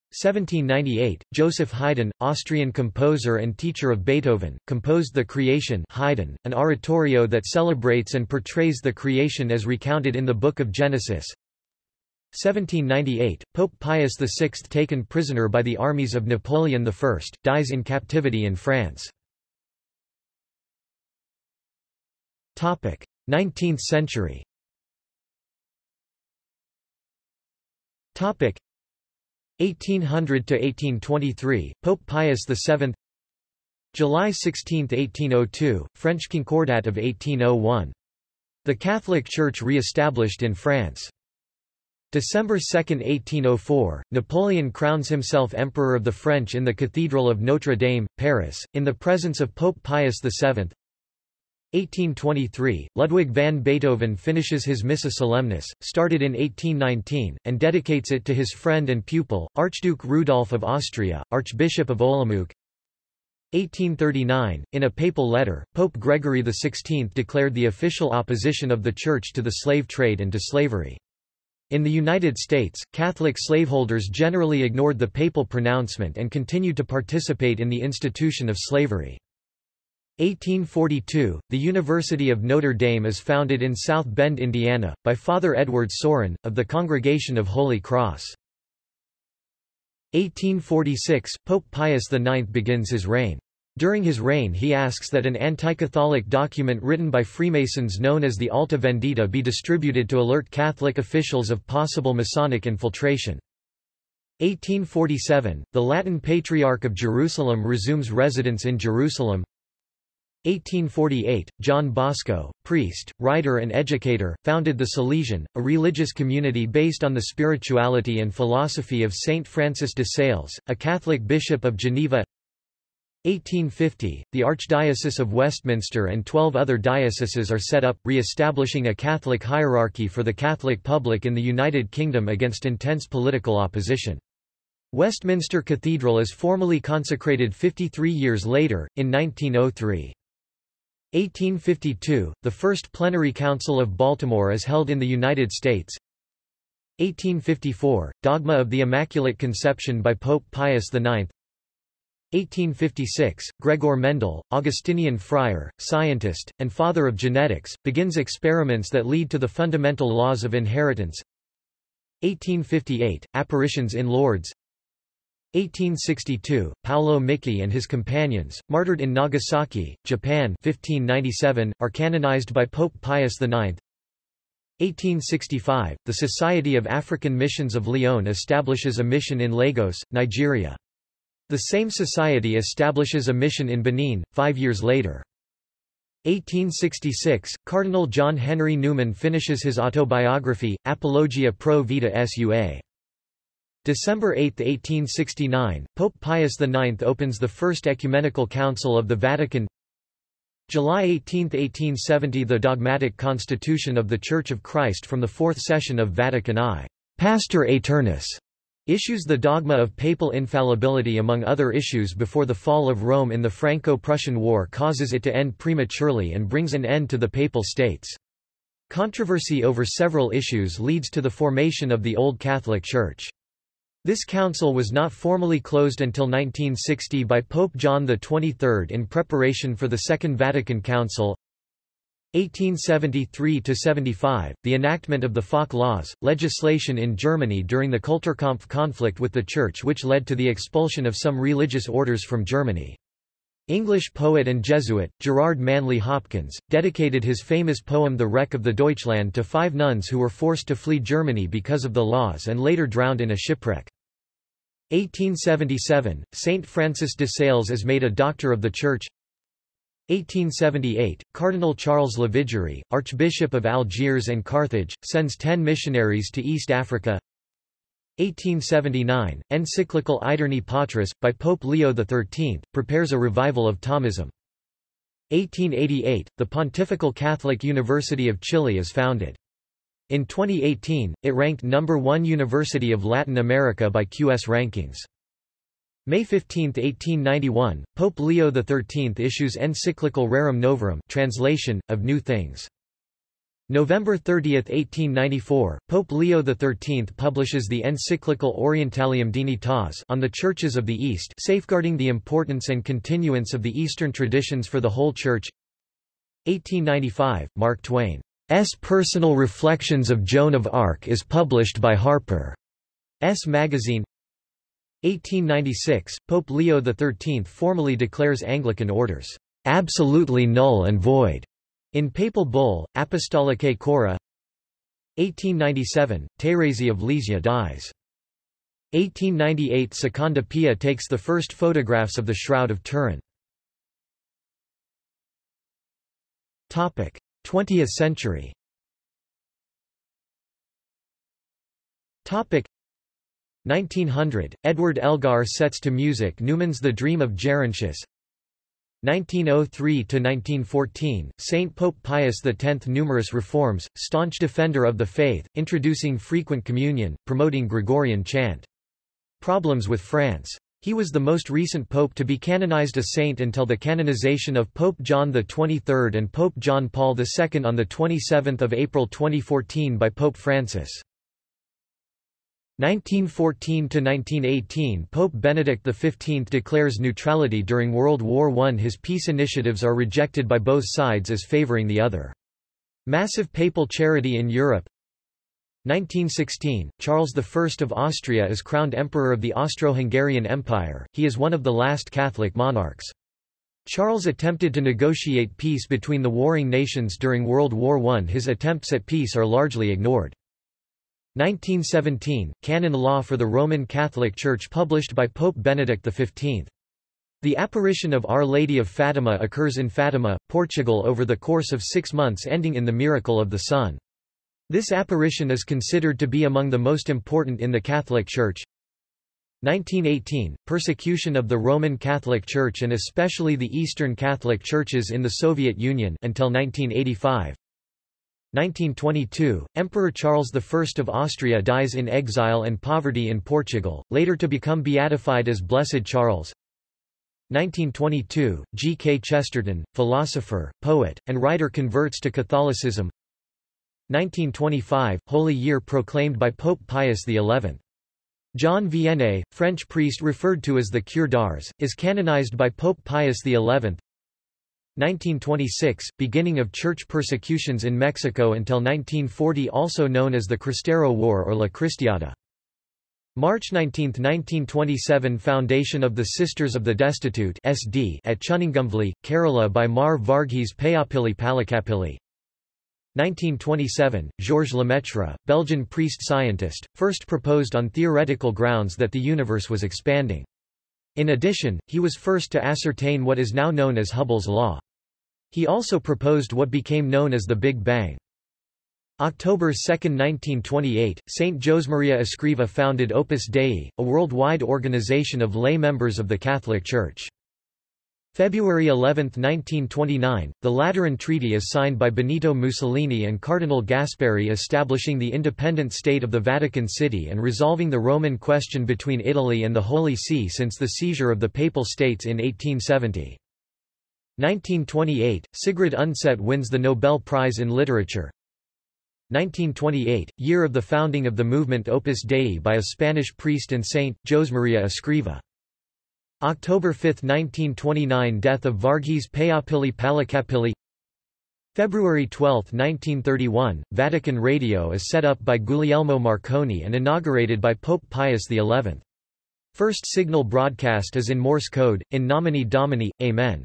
1798, Joseph Haydn, Austrian composer and teacher of Beethoven, composed The Creation Haydn, an oratorio that celebrates and portrays the creation as recounted in the Book of Genesis. 1798, Pope Pius VI taken prisoner by the armies of Napoleon I, dies in captivity in France. 19th century 1800 to 1823 Pope Pius VII July 16, 1802 French Concordat of 1801 The Catholic Church re-established in France. December 2, 1804, Napoleon crowns himself Emperor of the French in the Cathedral of Notre Dame, Paris, in the presence of Pope Pius VII. 1823, Ludwig van Beethoven finishes his Missa Solemnis, started in 1819, and dedicates it to his friend and pupil, Archduke Rudolf of Austria, Archbishop of Olomouc. 1839, in a papal letter, Pope Gregory XVI declared the official opposition of the Church to the slave trade and to slavery. In the United States, Catholic slaveholders generally ignored the papal pronouncement and continued to participate in the institution of slavery. 1842, the University of Notre Dame is founded in South Bend, Indiana, by Father Edward Sorin, of the Congregation of Holy Cross. 1846, Pope Pius IX begins his reign. During his reign he asks that an anti-Catholic document written by Freemasons known as the Alta Vendita be distributed to alert Catholic officials of possible Masonic infiltration. 1847, the Latin Patriarch of Jerusalem resumes residence in Jerusalem. 1848, John Bosco, priest, writer and educator, founded the Salesian, a religious community based on the spirituality and philosophy of Saint Francis de Sales, a Catholic bishop of Geneva 1850, the Archdiocese of Westminster and twelve other dioceses are set up, re-establishing a Catholic hierarchy for the Catholic public in the United Kingdom against intense political opposition. Westminster Cathedral is formally consecrated 53 years later, in 1903. 1852, the first plenary council of Baltimore is held in the United States. 1854, Dogma of the Immaculate Conception by Pope Pius IX 1856, Gregor Mendel, Augustinian friar, scientist, and father of genetics, begins experiments that lead to the fundamental laws of inheritance. 1858, Apparitions in Lourdes 1862, Paolo Miki and his companions, martyred in Nagasaki, Japan 1597, are canonized by Pope Pius IX. 1865, the Society of African Missions of Lyon establishes a mission in Lagos, Nigeria. The same society establishes a mission in Benin, five years later. 1866, Cardinal John Henry Newman finishes his autobiography, Apologia pro vita sua. December 8, 1869, Pope Pius IX opens the First Ecumenical Council of the Vatican July 18, 1870 The dogmatic constitution of the Church of Christ from the Fourth Session of Vatican I. Pastor Aeternus issues the dogma of papal infallibility among other issues before the fall of Rome in the Franco-Prussian War causes it to end prematurely and brings an end to the Papal States. Controversy over several issues leads to the formation of the Old Catholic Church. This council was not formally closed until 1960 by Pope John XXIII in preparation for the Second Vatican Council. 1873–75, the enactment of the Falk Laws, legislation in Germany during the Kulturkampf conflict with the Church which led to the expulsion of some religious orders from Germany. English poet and Jesuit, Gerard Manley Hopkins, dedicated his famous poem The Wreck of the Deutschland to five nuns who were forced to flee Germany because of the laws and later drowned in a shipwreck. 1877, Saint Francis de Sales is made a Doctor of the Church 1878, Cardinal Charles Lavigerie, Archbishop of Algiers and Carthage, sends ten missionaries to East Africa 1879, encyclical Aeterni Patris, by Pope Leo XIII, prepares a revival of Thomism. 1888, the Pontifical Catholic University of Chile is founded. In 2018, it ranked number one University of Latin America by QS rankings. May 15, 1891, Pope Leo XIII issues encyclical Rerum Novarum translation, of New Things. November 30, 1894, Pope Leo XIII publishes the encyclical Orientalium Dignitas on the Churches of the East safeguarding the importance and continuance of the Eastern traditions for the whole Church. 1895, Mark Twain's Personal Reflections of Joan of Arc is published by Harper's Magazine. 1896, Pope Leo XIII formally declares Anglican orders absolutely null and void in papal bull, Apostolicae Curae 1897, Thérèse of Lisieux dies. 1898 Secondo Pia takes the first photographs of the Shroud of Turin. 20th century Topic 1900, Edward Elgar sets to music Newman's The Dream of Gerontius 1903–1914, Saint Pope Pius X Numerous reforms, staunch defender of the faith, introducing frequent communion, promoting Gregorian chant. Problems with France. He was the most recent pope to be canonized a saint until the canonization of Pope John XXIII and Pope John Paul II on 27 April 2014 by Pope Francis. 1914–1918 Pope Benedict XV declares neutrality during World War I His peace initiatives are rejected by both sides as favoring the other. Massive papal charity in Europe 1916, Charles I of Austria is crowned Emperor of the Austro-Hungarian Empire, he is one of the last Catholic monarchs. Charles attempted to negotiate peace between the warring nations during World War I His attempts at peace are largely ignored. 1917, Canon Law for the Roman Catholic Church published by Pope Benedict XV. The apparition of Our Lady of Fatima occurs in Fatima, Portugal over the course of six months ending in the miracle of the Sun. This apparition is considered to be among the most important in the Catholic Church. 1918, persecution of the Roman Catholic Church and especially the Eastern Catholic Churches in the Soviet Union until 1985. 1922, Emperor Charles I of Austria dies in exile and poverty in Portugal, later to become beatified as Blessed Charles. 1922, G. K. Chesterton, philosopher, poet, and writer converts to Catholicism. 1925, Holy Year proclaimed by Pope Pius XI. John Vianney, French priest referred to as the Cure d'Ars, is canonized by Pope Pius XI. 1926, beginning of church persecutions in Mexico until 1940 also known as the Cristero War or La Cristiada. March 19, 1927 Foundation of the Sisters of the Destitute SD at Chunningumvally, Kerala by Mar Varghese Payapilli Palakapilli. 1927, Georges Lemaitre, Belgian priest-scientist, first proposed on theoretical grounds that the universe was expanding. In addition, he was first to ascertain what is now known as Hubble's law. He also proposed what became known as the Big Bang. October 2, 1928, Saint Josemaria Escriva founded Opus Dei, a worldwide organization of lay members of the Catholic Church. February 11, 1929, the Lateran Treaty is signed by Benito Mussolini and Cardinal Gasparri establishing the independent state of the Vatican City and resolving the Roman question between Italy and the Holy See since the seizure of the Papal States in 1870. 1928, Sigrid Undset wins the Nobel Prize in Literature. 1928, year of the founding of the movement Opus Dei by a Spanish priest and saint, Josemaria Escriva. October 5, 1929 Death of Varghese Payapilli Palakapilli February 12, 1931, Vatican Radio is set up by Guglielmo Marconi and inaugurated by Pope Pius XI. First signal broadcast is in Morse code, in nomine Domini, Amen.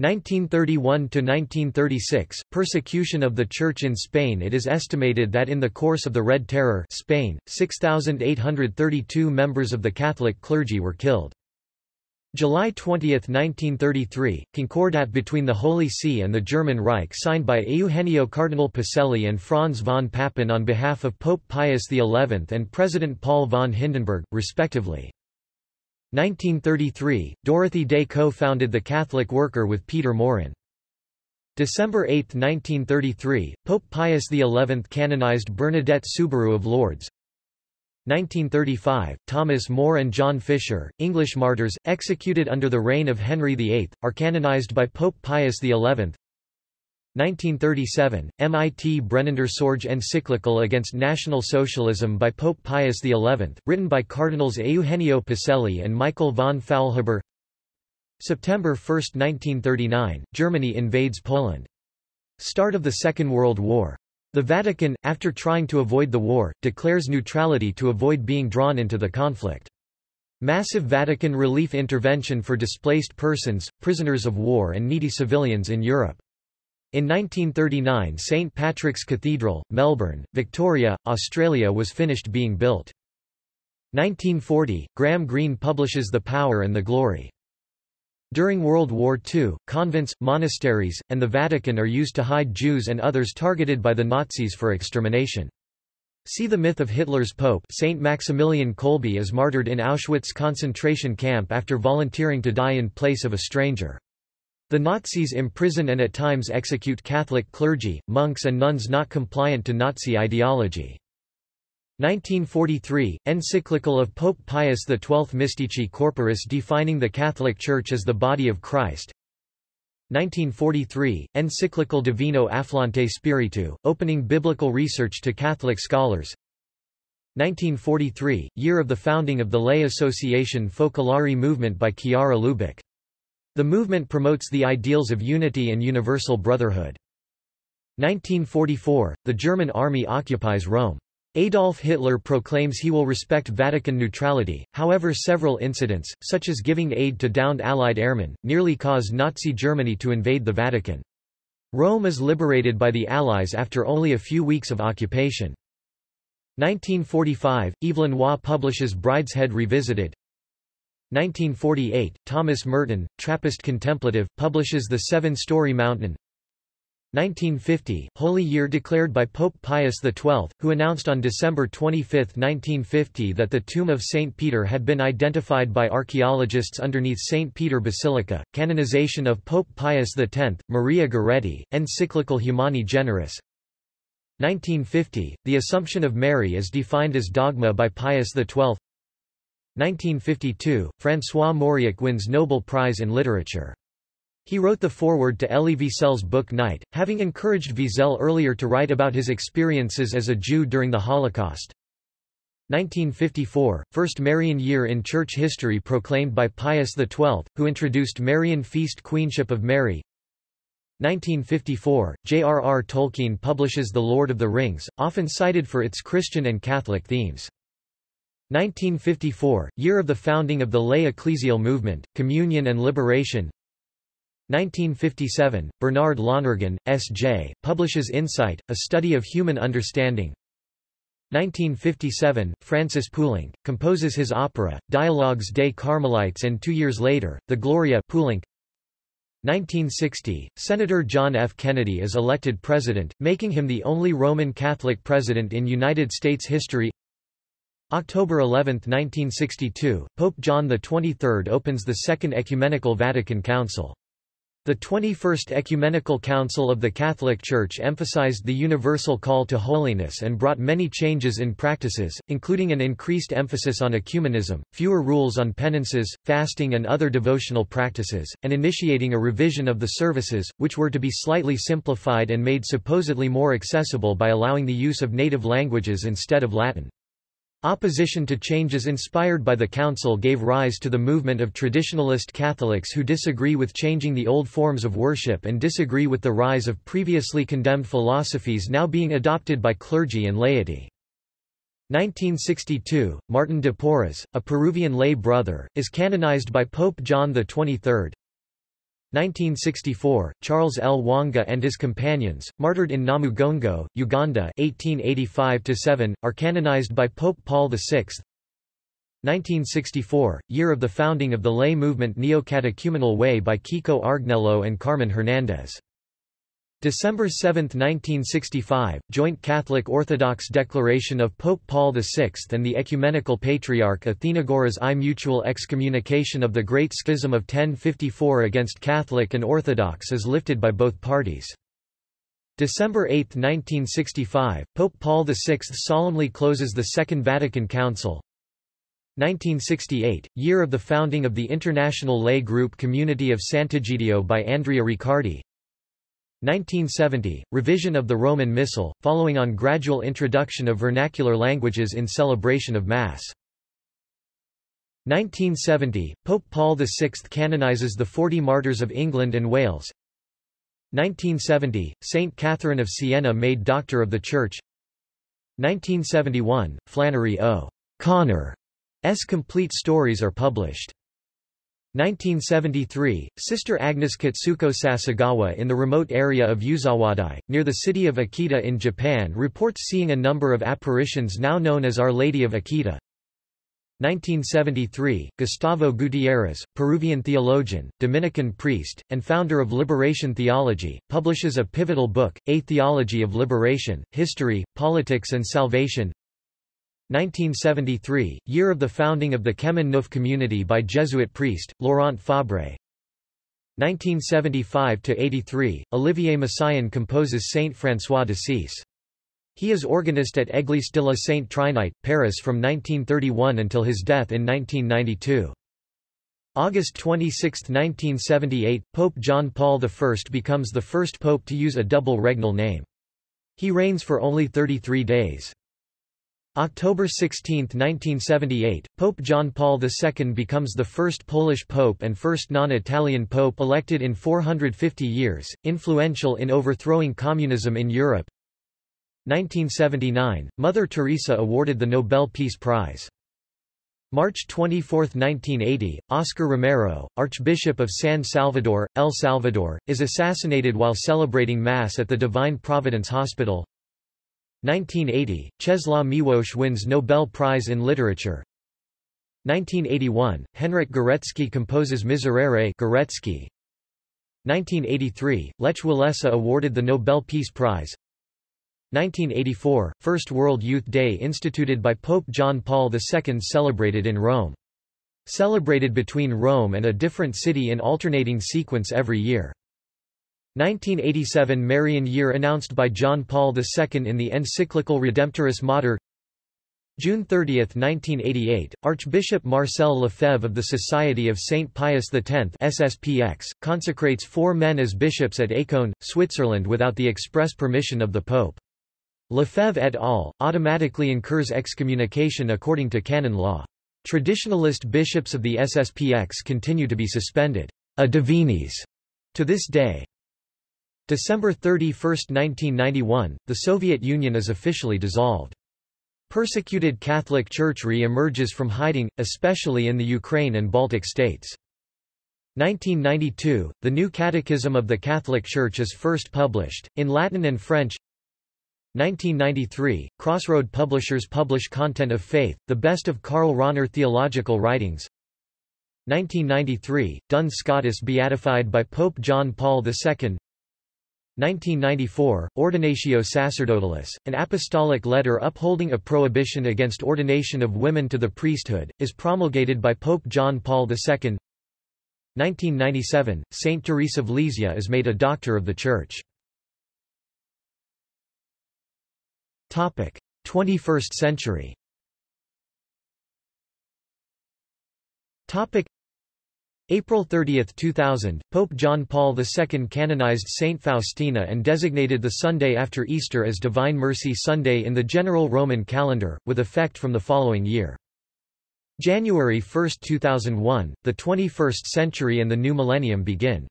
1931–1936, persecution of the Church in Spain It is estimated that in the course of the Red Terror Spain, 6,832 members of the Catholic clergy were killed. July 20, 1933, Concordat between the Holy See and the German Reich signed by Eugenio Cardinal Pacelli and Franz von Papen on behalf of Pope Pius XI and President Paul von Hindenburg, respectively. 1933, Dorothy Day co-founded the Catholic Worker with Peter Maurin. December 8, 1933, Pope Pius XI canonized Bernadette Soubirous of Lourdes. 1935, Thomas More and John Fisher, English martyrs, executed under the reign of Henry VIII, are canonized by Pope Pius XI. 1937, MIT Brennender Sorge encyclical against National Socialism by Pope Pius XI, written by Cardinals Eugenio Pacelli and Michael von Faulhaber September 1, 1939, Germany invades Poland. Start of the Second World War. The Vatican, after trying to avoid the war, declares neutrality to avoid being drawn into the conflict. Massive Vatican relief intervention for displaced persons, prisoners of war and needy civilians in Europe. In 1939 St. Patrick's Cathedral, Melbourne, Victoria, Australia was finished being built. 1940, Graham Greene publishes The Power and the Glory. During World War II, convents, monasteries, and the Vatican are used to hide Jews and others targeted by the Nazis for extermination. See the myth of Hitler's Pope Saint Maximilian Kolbe is martyred in Auschwitz concentration camp after volunteering to die in place of a stranger. The Nazis imprison and at times execute Catholic clergy, monks and nuns not compliant to Nazi ideology. 1943, encyclical of Pope Pius XII Mystici Corporis defining the Catholic Church as the body of Christ 1943, encyclical Divino Afflante Spiritu, opening biblical research to Catholic scholars 1943, year of the founding of the lay association Focolari movement by Chiara Lubich. The movement promotes the ideals of unity and universal brotherhood. 1944, the German army occupies Rome. Adolf Hitler proclaims he will respect Vatican neutrality, however several incidents, such as giving aid to downed Allied airmen, nearly caused Nazi Germany to invade the Vatican. Rome is liberated by the Allies after only a few weeks of occupation. 1945, Evelyn Waugh publishes Brideshead Revisited. 1948, Thomas Merton, Trappist contemplative, publishes The Seven-Story Mountain. 1950, Holy Year declared by Pope Pius XII, who announced on December 25, 1950 that the tomb of St. Peter had been identified by archaeologists underneath St. Peter Basilica, canonization of Pope Pius X, Maria Goretti, encyclical Humani Generis, 1950, the Assumption of Mary is defined as dogma by Pius XII 1952, François Mauriac wins Nobel Prize in Literature. He wrote the foreword to Elie Wiesel's book Night, having encouraged Wiesel earlier to write about his experiences as a Jew during the Holocaust. 1954, first Marian year in church history proclaimed by Pius XII, who introduced Marian feast Queenship of Mary. 1954, J.R.R. Tolkien publishes The Lord of the Rings, often cited for its Christian and Catholic themes. 1954, year of the founding of the lay ecclesial movement, Communion and Liberation 1957, Bernard Lonergan, S.J., publishes Insight, a study of human understanding. 1957, Francis Poulenc, composes his opera, Dialogues des Carmelites and two years later, the Gloria Poulenc. 1960, Senator John F. Kennedy is elected president, making him the only Roman Catholic president in United States history. October 11, 1962, Pope John XXIII opens the Second Ecumenical Vatican Council. The 21st Ecumenical Council of the Catholic Church emphasized the universal call to holiness and brought many changes in practices, including an increased emphasis on ecumenism, fewer rules on penances, fasting and other devotional practices, and initiating a revision of the services, which were to be slightly simplified and made supposedly more accessible by allowing the use of native languages instead of Latin. Opposition to changes inspired by the Council gave rise to the movement of traditionalist Catholics who disagree with changing the old forms of worship and disagree with the rise of previously condemned philosophies now being adopted by clergy and laity. 1962, Martin de Porres, a Peruvian lay brother, is canonized by Pope John XXIII. 1964, Charles Lwanga and his companions, martyred in Namugongo, Uganda 1885-7, are canonized by Pope Paul VI. 1964, year of the founding of the lay movement Neo-Catechumenal Way by Kiko Argüello and Carmen Hernandez. December 7, 1965, Joint Catholic Orthodox Declaration of Pope Paul VI and the Ecumenical Patriarch Athenagoras I Mutual excommunication of the Great Schism of 1054 against Catholic and Orthodox is lifted by both parties. December 8, 1965, Pope Paul VI solemnly closes the Second Vatican Council. 1968, year of the founding of the international lay group Community of Sant'Egidio by Andrea Riccardi. 1970, revision of the Roman Missal, following on gradual introduction of vernacular languages in celebration of Mass. 1970, Pope Paul VI canonizes the Forty Martyrs of England and Wales. 1970, Saint Catherine of Siena made Doctor of the Church. 1971, Flannery O. Connor's complete stories are published. 1973, Sister Agnes Katsuko Sasagawa in the remote area of Yuzawadai, near the city of Akita in Japan reports seeing a number of apparitions now known as Our Lady of Akita. 1973, Gustavo Gutierrez, Peruvian theologian, Dominican priest, and founder of Liberation Theology, publishes a pivotal book, A Theology of Liberation, History, Politics and Salvation 1973, year of the founding of the Chemin Neuf community by Jesuit priest, Laurent Fabre 1975–83, Olivier Messiaen composes Saint François d'Assise. He is organist at Église de la Sainte Trinite, Paris from 1931 until his death in 1992. August 26, 1978, Pope John Paul I becomes the first pope to use a double regnal name. He reigns for only 33 days. October 16, 1978, Pope John Paul II becomes the first Polish pope and first non-Italian pope elected in 450 years, influential in overthrowing communism in Europe. 1979, Mother Teresa awarded the Nobel Peace Prize. March 24, 1980, Oscar Romero, Archbishop of San Salvador, El Salvador, is assassinated while celebrating Mass at the Divine Providence Hospital. 1980, Czesław Miłosz wins Nobel Prize in Literature. 1981, Henryk Górecki composes Miserere Górecki. 1983, Lech Walesa awarded the Nobel Peace Prize. 1984, First World Youth Day instituted by Pope John Paul II celebrated in Rome. Celebrated between Rome and a different city in alternating sequence every year. 1987 Marian Year announced by John Paul II in the encyclical Redemptoris Mater June 30, 1988, Archbishop Marcel Lefebvre of the Society of St. Pius X SSPX, consecrates four men as bishops at Écône, Switzerland without the express permission of the Pope. Lefebvre et al. automatically incurs excommunication according to canon law. Traditionalist bishops of the SSPX continue to be suspended a divinis to this day. December 31, 1991, the Soviet Union is officially dissolved. Persecuted Catholic Church re-emerges from hiding, especially in the Ukraine and Baltic states. 1992, the New Catechism of the Catholic Church is first published, in Latin and French 1993, Crossroad Publishers publish Content of Faith, the best of Karl Rahner theological writings. 1993, Duns Scotus beatified by Pope John Paul II. 1994, Ordinatio Sacerdotalis, an apostolic letter upholding a prohibition against ordination of women to the priesthood, is promulgated by Pope John Paul II. 1997, Saint Therese of Lisieux is made a Doctor of the Church. Topic: 21st century. April 30, 2000, Pope John Paul II canonized Saint Faustina and designated the Sunday after Easter as Divine Mercy Sunday in the general Roman calendar, with effect from the following year. January 1, 2001, the 21st century and the new millennium begin.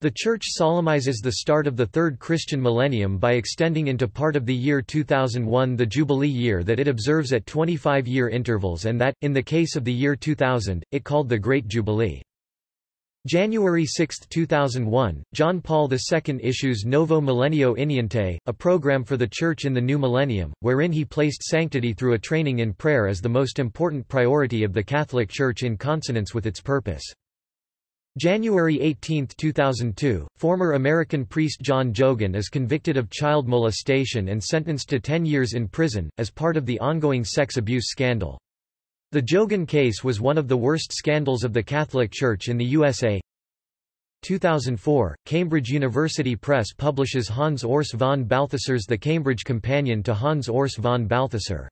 The Church solemnizes the start of the Third Christian millennium by extending into part of the year 2001 the Jubilee year that it observes at 25-year intervals and that, in the case of the year 2000, it called the Great Jubilee. January 6, 2001, John Paul II issues Novo Millennio Ineunte, a program for the Church in the new millennium, wherein he placed sanctity through a training in prayer as the most important priority of the Catholic Church in consonance with its purpose. January 18, 2002, former American priest John Geoghan is convicted of child molestation and sentenced to 10 years in prison, as part of the ongoing sex abuse scandal. The Geoghan case was one of the worst scandals of the Catholic Church in the USA. 2004, Cambridge University Press publishes Hans Urs von Balthasar's The Cambridge Companion to Hans Urs von Balthasar.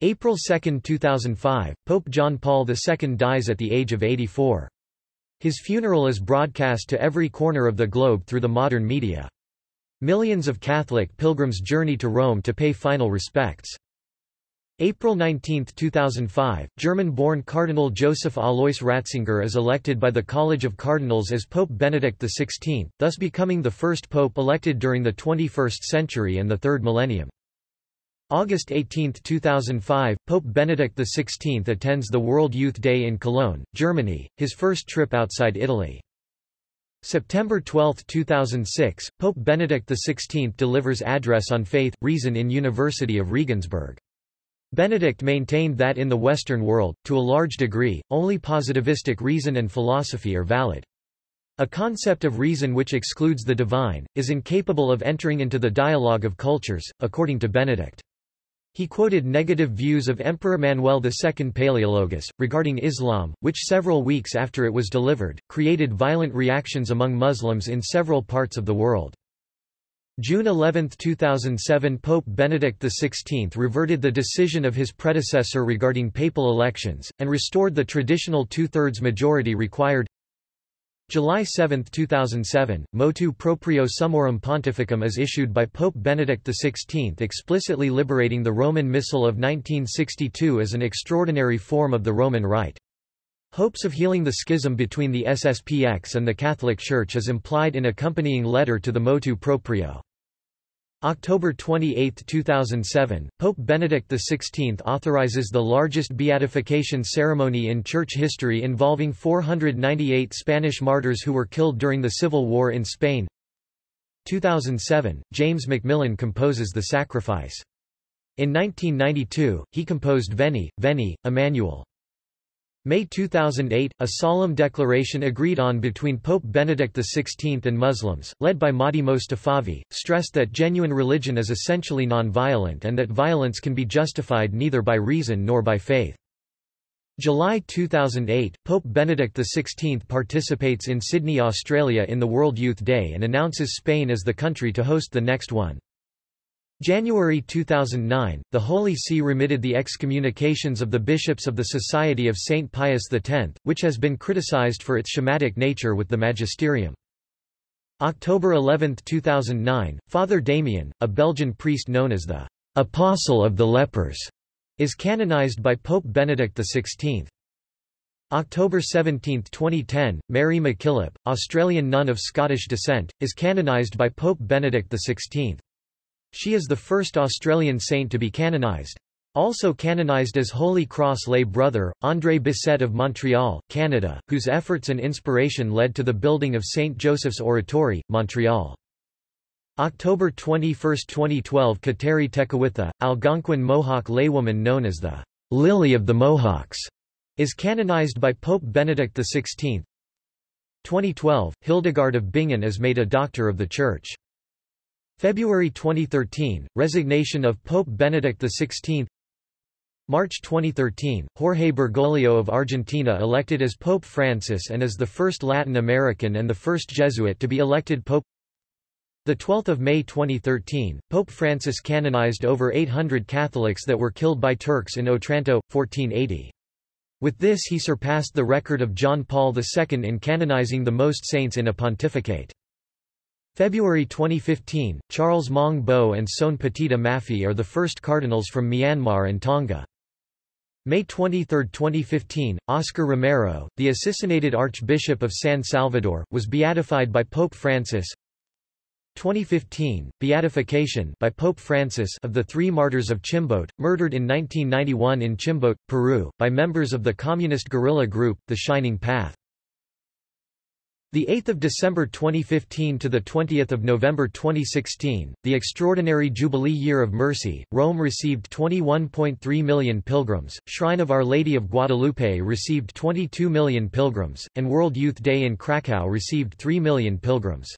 April 2, 2005, Pope John Paul II dies at the age of 84. His funeral is broadcast to every corner of the globe through the modern media. Millions of Catholic pilgrims journey to Rome to pay final respects. April 19, 2005, German-born Cardinal Joseph Alois Ratzinger is elected by the College of Cardinals as Pope Benedict XVI, thus becoming the first pope elected during the 21st century and the third millennium. August 18, 2005, Pope Benedict XVI attends the World Youth Day in Cologne, Germany, his first trip outside Italy. September 12, 2006, Pope Benedict XVI delivers address on faith, reason in University of Regensburg. Benedict maintained that in the Western world, to a large degree, only positivistic reason and philosophy are valid. A concept of reason which excludes the divine, is incapable of entering into the dialogue of cultures, according to Benedict. He quoted negative views of Emperor Manuel II Palaeologus, regarding Islam, which several weeks after it was delivered, created violent reactions among Muslims in several parts of the world. June 11, 2007 Pope Benedict XVI reverted the decision of his predecessor regarding papal elections, and restored the traditional two-thirds majority required July 7, 2007, Motu Proprio Summorum Pontificum is issued by Pope Benedict XVI explicitly liberating the Roman Missal of 1962 as an extraordinary form of the Roman Rite. Hopes of healing the schism between the SSPX and the Catholic Church is implied in accompanying letter to the Motu Proprio. October 28, 2007, Pope Benedict XVI authorizes the largest beatification ceremony in church history involving 498 Spanish martyrs who were killed during the Civil War in Spain. 2007, James Macmillan composes The Sacrifice. In 1992, he composed Veni, Veni, Emmanuel. May 2008, a solemn declaration agreed on between Pope Benedict XVI and Muslims, led by Mahdi Mostafavi, stressed that genuine religion is essentially non-violent and that violence can be justified neither by reason nor by faith. July 2008, Pope Benedict XVI participates in Sydney, Australia in the World Youth Day and announces Spain as the country to host the next one. January 2009, the Holy See remitted the excommunications of the bishops of the Society of St. Pius X, which has been criticized for its schismatic nature with the magisterium. October 11, 2009, Father Damien, a Belgian priest known as the Apostle of the Lepers, is canonized by Pope Benedict XVI. October 17, 2010, Mary MacKillop, Australian nun of Scottish descent, is canonized by Pope Benedict XVI. She is the first Australian saint to be canonized. Also canonized as Holy Cross lay brother, André Bessette of Montreal, Canada, whose efforts and inspiration led to the building of St. Joseph's Oratory, Montreal. October 21, 2012 Kateri Tekakwitha, Algonquin Mohawk laywoman known as the Lily of the Mohawks, is canonized by Pope Benedict XVI. 2012, Hildegard of Bingen is made a Doctor of the Church. February 2013, resignation of Pope Benedict XVI March 2013, Jorge Bergoglio of Argentina elected as Pope Francis and as the first Latin American and the first Jesuit to be elected Pope 12 May 2013, Pope Francis canonized over 800 Catholics that were killed by Turks in Otranto, 1480. With this he surpassed the record of John Paul II in canonizing the most saints in a pontificate. February 2015, Charles Maung Bo and Soane Patita Mafi are the first cardinals from Myanmar and Tonga. May 23, 2015, Oscar Romero, the assassinated Archbishop of San Salvador, was beatified by Pope Francis. 2015, beatification by Pope Francis of the three martyrs of Chimbote, murdered in 1991 in Chimbote, Peru, by members of the communist guerrilla group, The Shining Path. The 8th of December 2015 to the 20th of November 2016, the extraordinary Jubilee Year of Mercy, Rome received 21.3 million pilgrims, Shrine of Our Lady of Guadalupe received 22 million pilgrims, and World Youth Day in Krakow received 3 million pilgrims.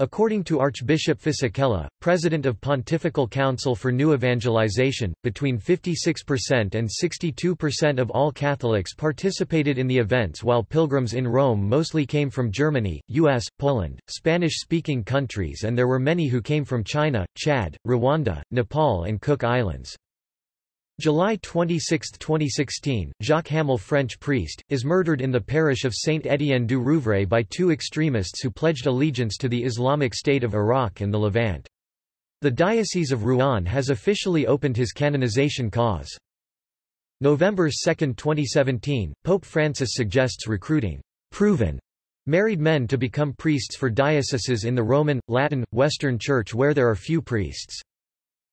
According to Archbishop Fisichella, president of Pontifical Council for New Evangelization, between 56% and 62% of all Catholics participated in the events while pilgrims in Rome mostly came from Germany, US, Poland, Spanish-speaking countries and there were many who came from China, Chad, Rwanda, Nepal and Cook Islands. July 26, 2016, Jacques Hamel French priest, is murdered in the parish of Saint-Étienne du Rouvray by two extremists who pledged allegiance to the Islamic State of Iraq and the Levant. The Diocese of Rouen has officially opened his canonization cause. November 2, 2017, Pope Francis suggests recruiting proven married men to become priests for dioceses in the Roman, Latin, Western Church where there are few priests.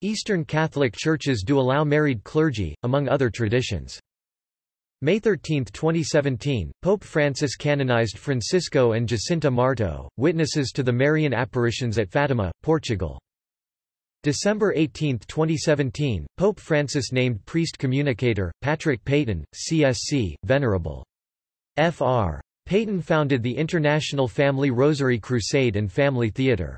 Eastern Catholic churches do allow married clergy, among other traditions. May 13, 2017, Pope Francis canonized Francisco and Jacinta Marto, witnesses to the Marian apparitions at Fatima, Portugal. December 18, 2017, Pope Francis named priest communicator, Patrick Peyton, CSC, Venerable. Fr. Peyton founded the International Family Rosary Crusade and Family Theatre.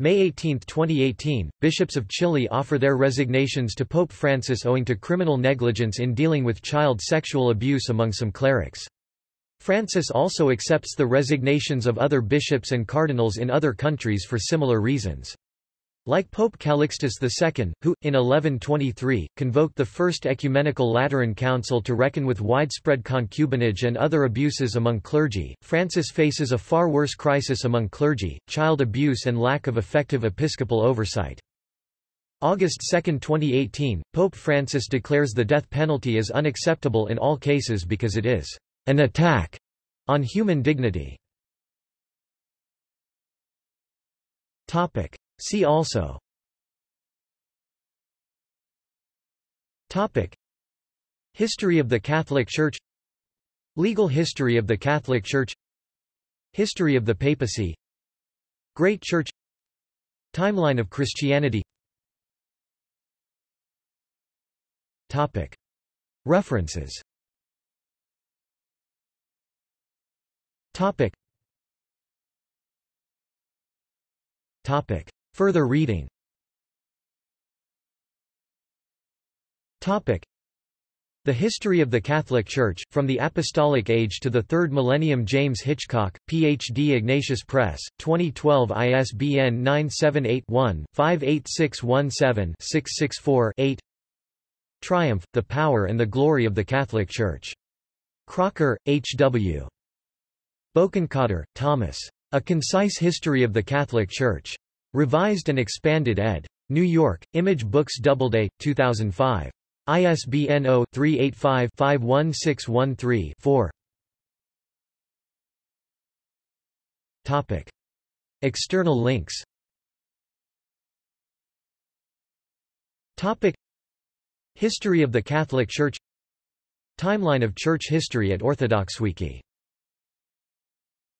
May 18, 2018, bishops of Chile offer their resignations to Pope Francis owing to criminal negligence in dealing with child sexual abuse among some clerics. Francis also accepts the resignations of other bishops and cardinals in other countries for similar reasons. Like Pope Calixtus II, who, in 1123, convoked the First Ecumenical Lateran Council to reckon with widespread concubinage and other abuses among clergy, Francis faces a far worse crisis among clergy, child abuse and lack of effective episcopal oversight. August 2, 2018, Pope Francis declares the death penalty as unacceptable in all cases because it is an attack on human dignity. Topic. See also. Topic. History of the Catholic Church. Legal history of the Catholic Church. History of the Papacy. Great Church. Timeline of Christianity. Topic. References. Topic. Topic Further reading Topic. The History of the Catholic Church, From the Apostolic Age to the Third Millennium James Hitchcock, Ph.D. Ignatius Press, 2012 ISBN 978-1-58617-664-8 Triumph, The Power and the Glory of the Catholic Church. Crocker, H. W. Bokenkotter, Thomas. A Concise History of the Catholic Church. Revised and expanded ed. New York, Image Books Doubleday, 2005. ISBN 0-385-51613-4 Topic. External links Topic. History of the Catholic Church Timeline of Church history at OrthodoxWiki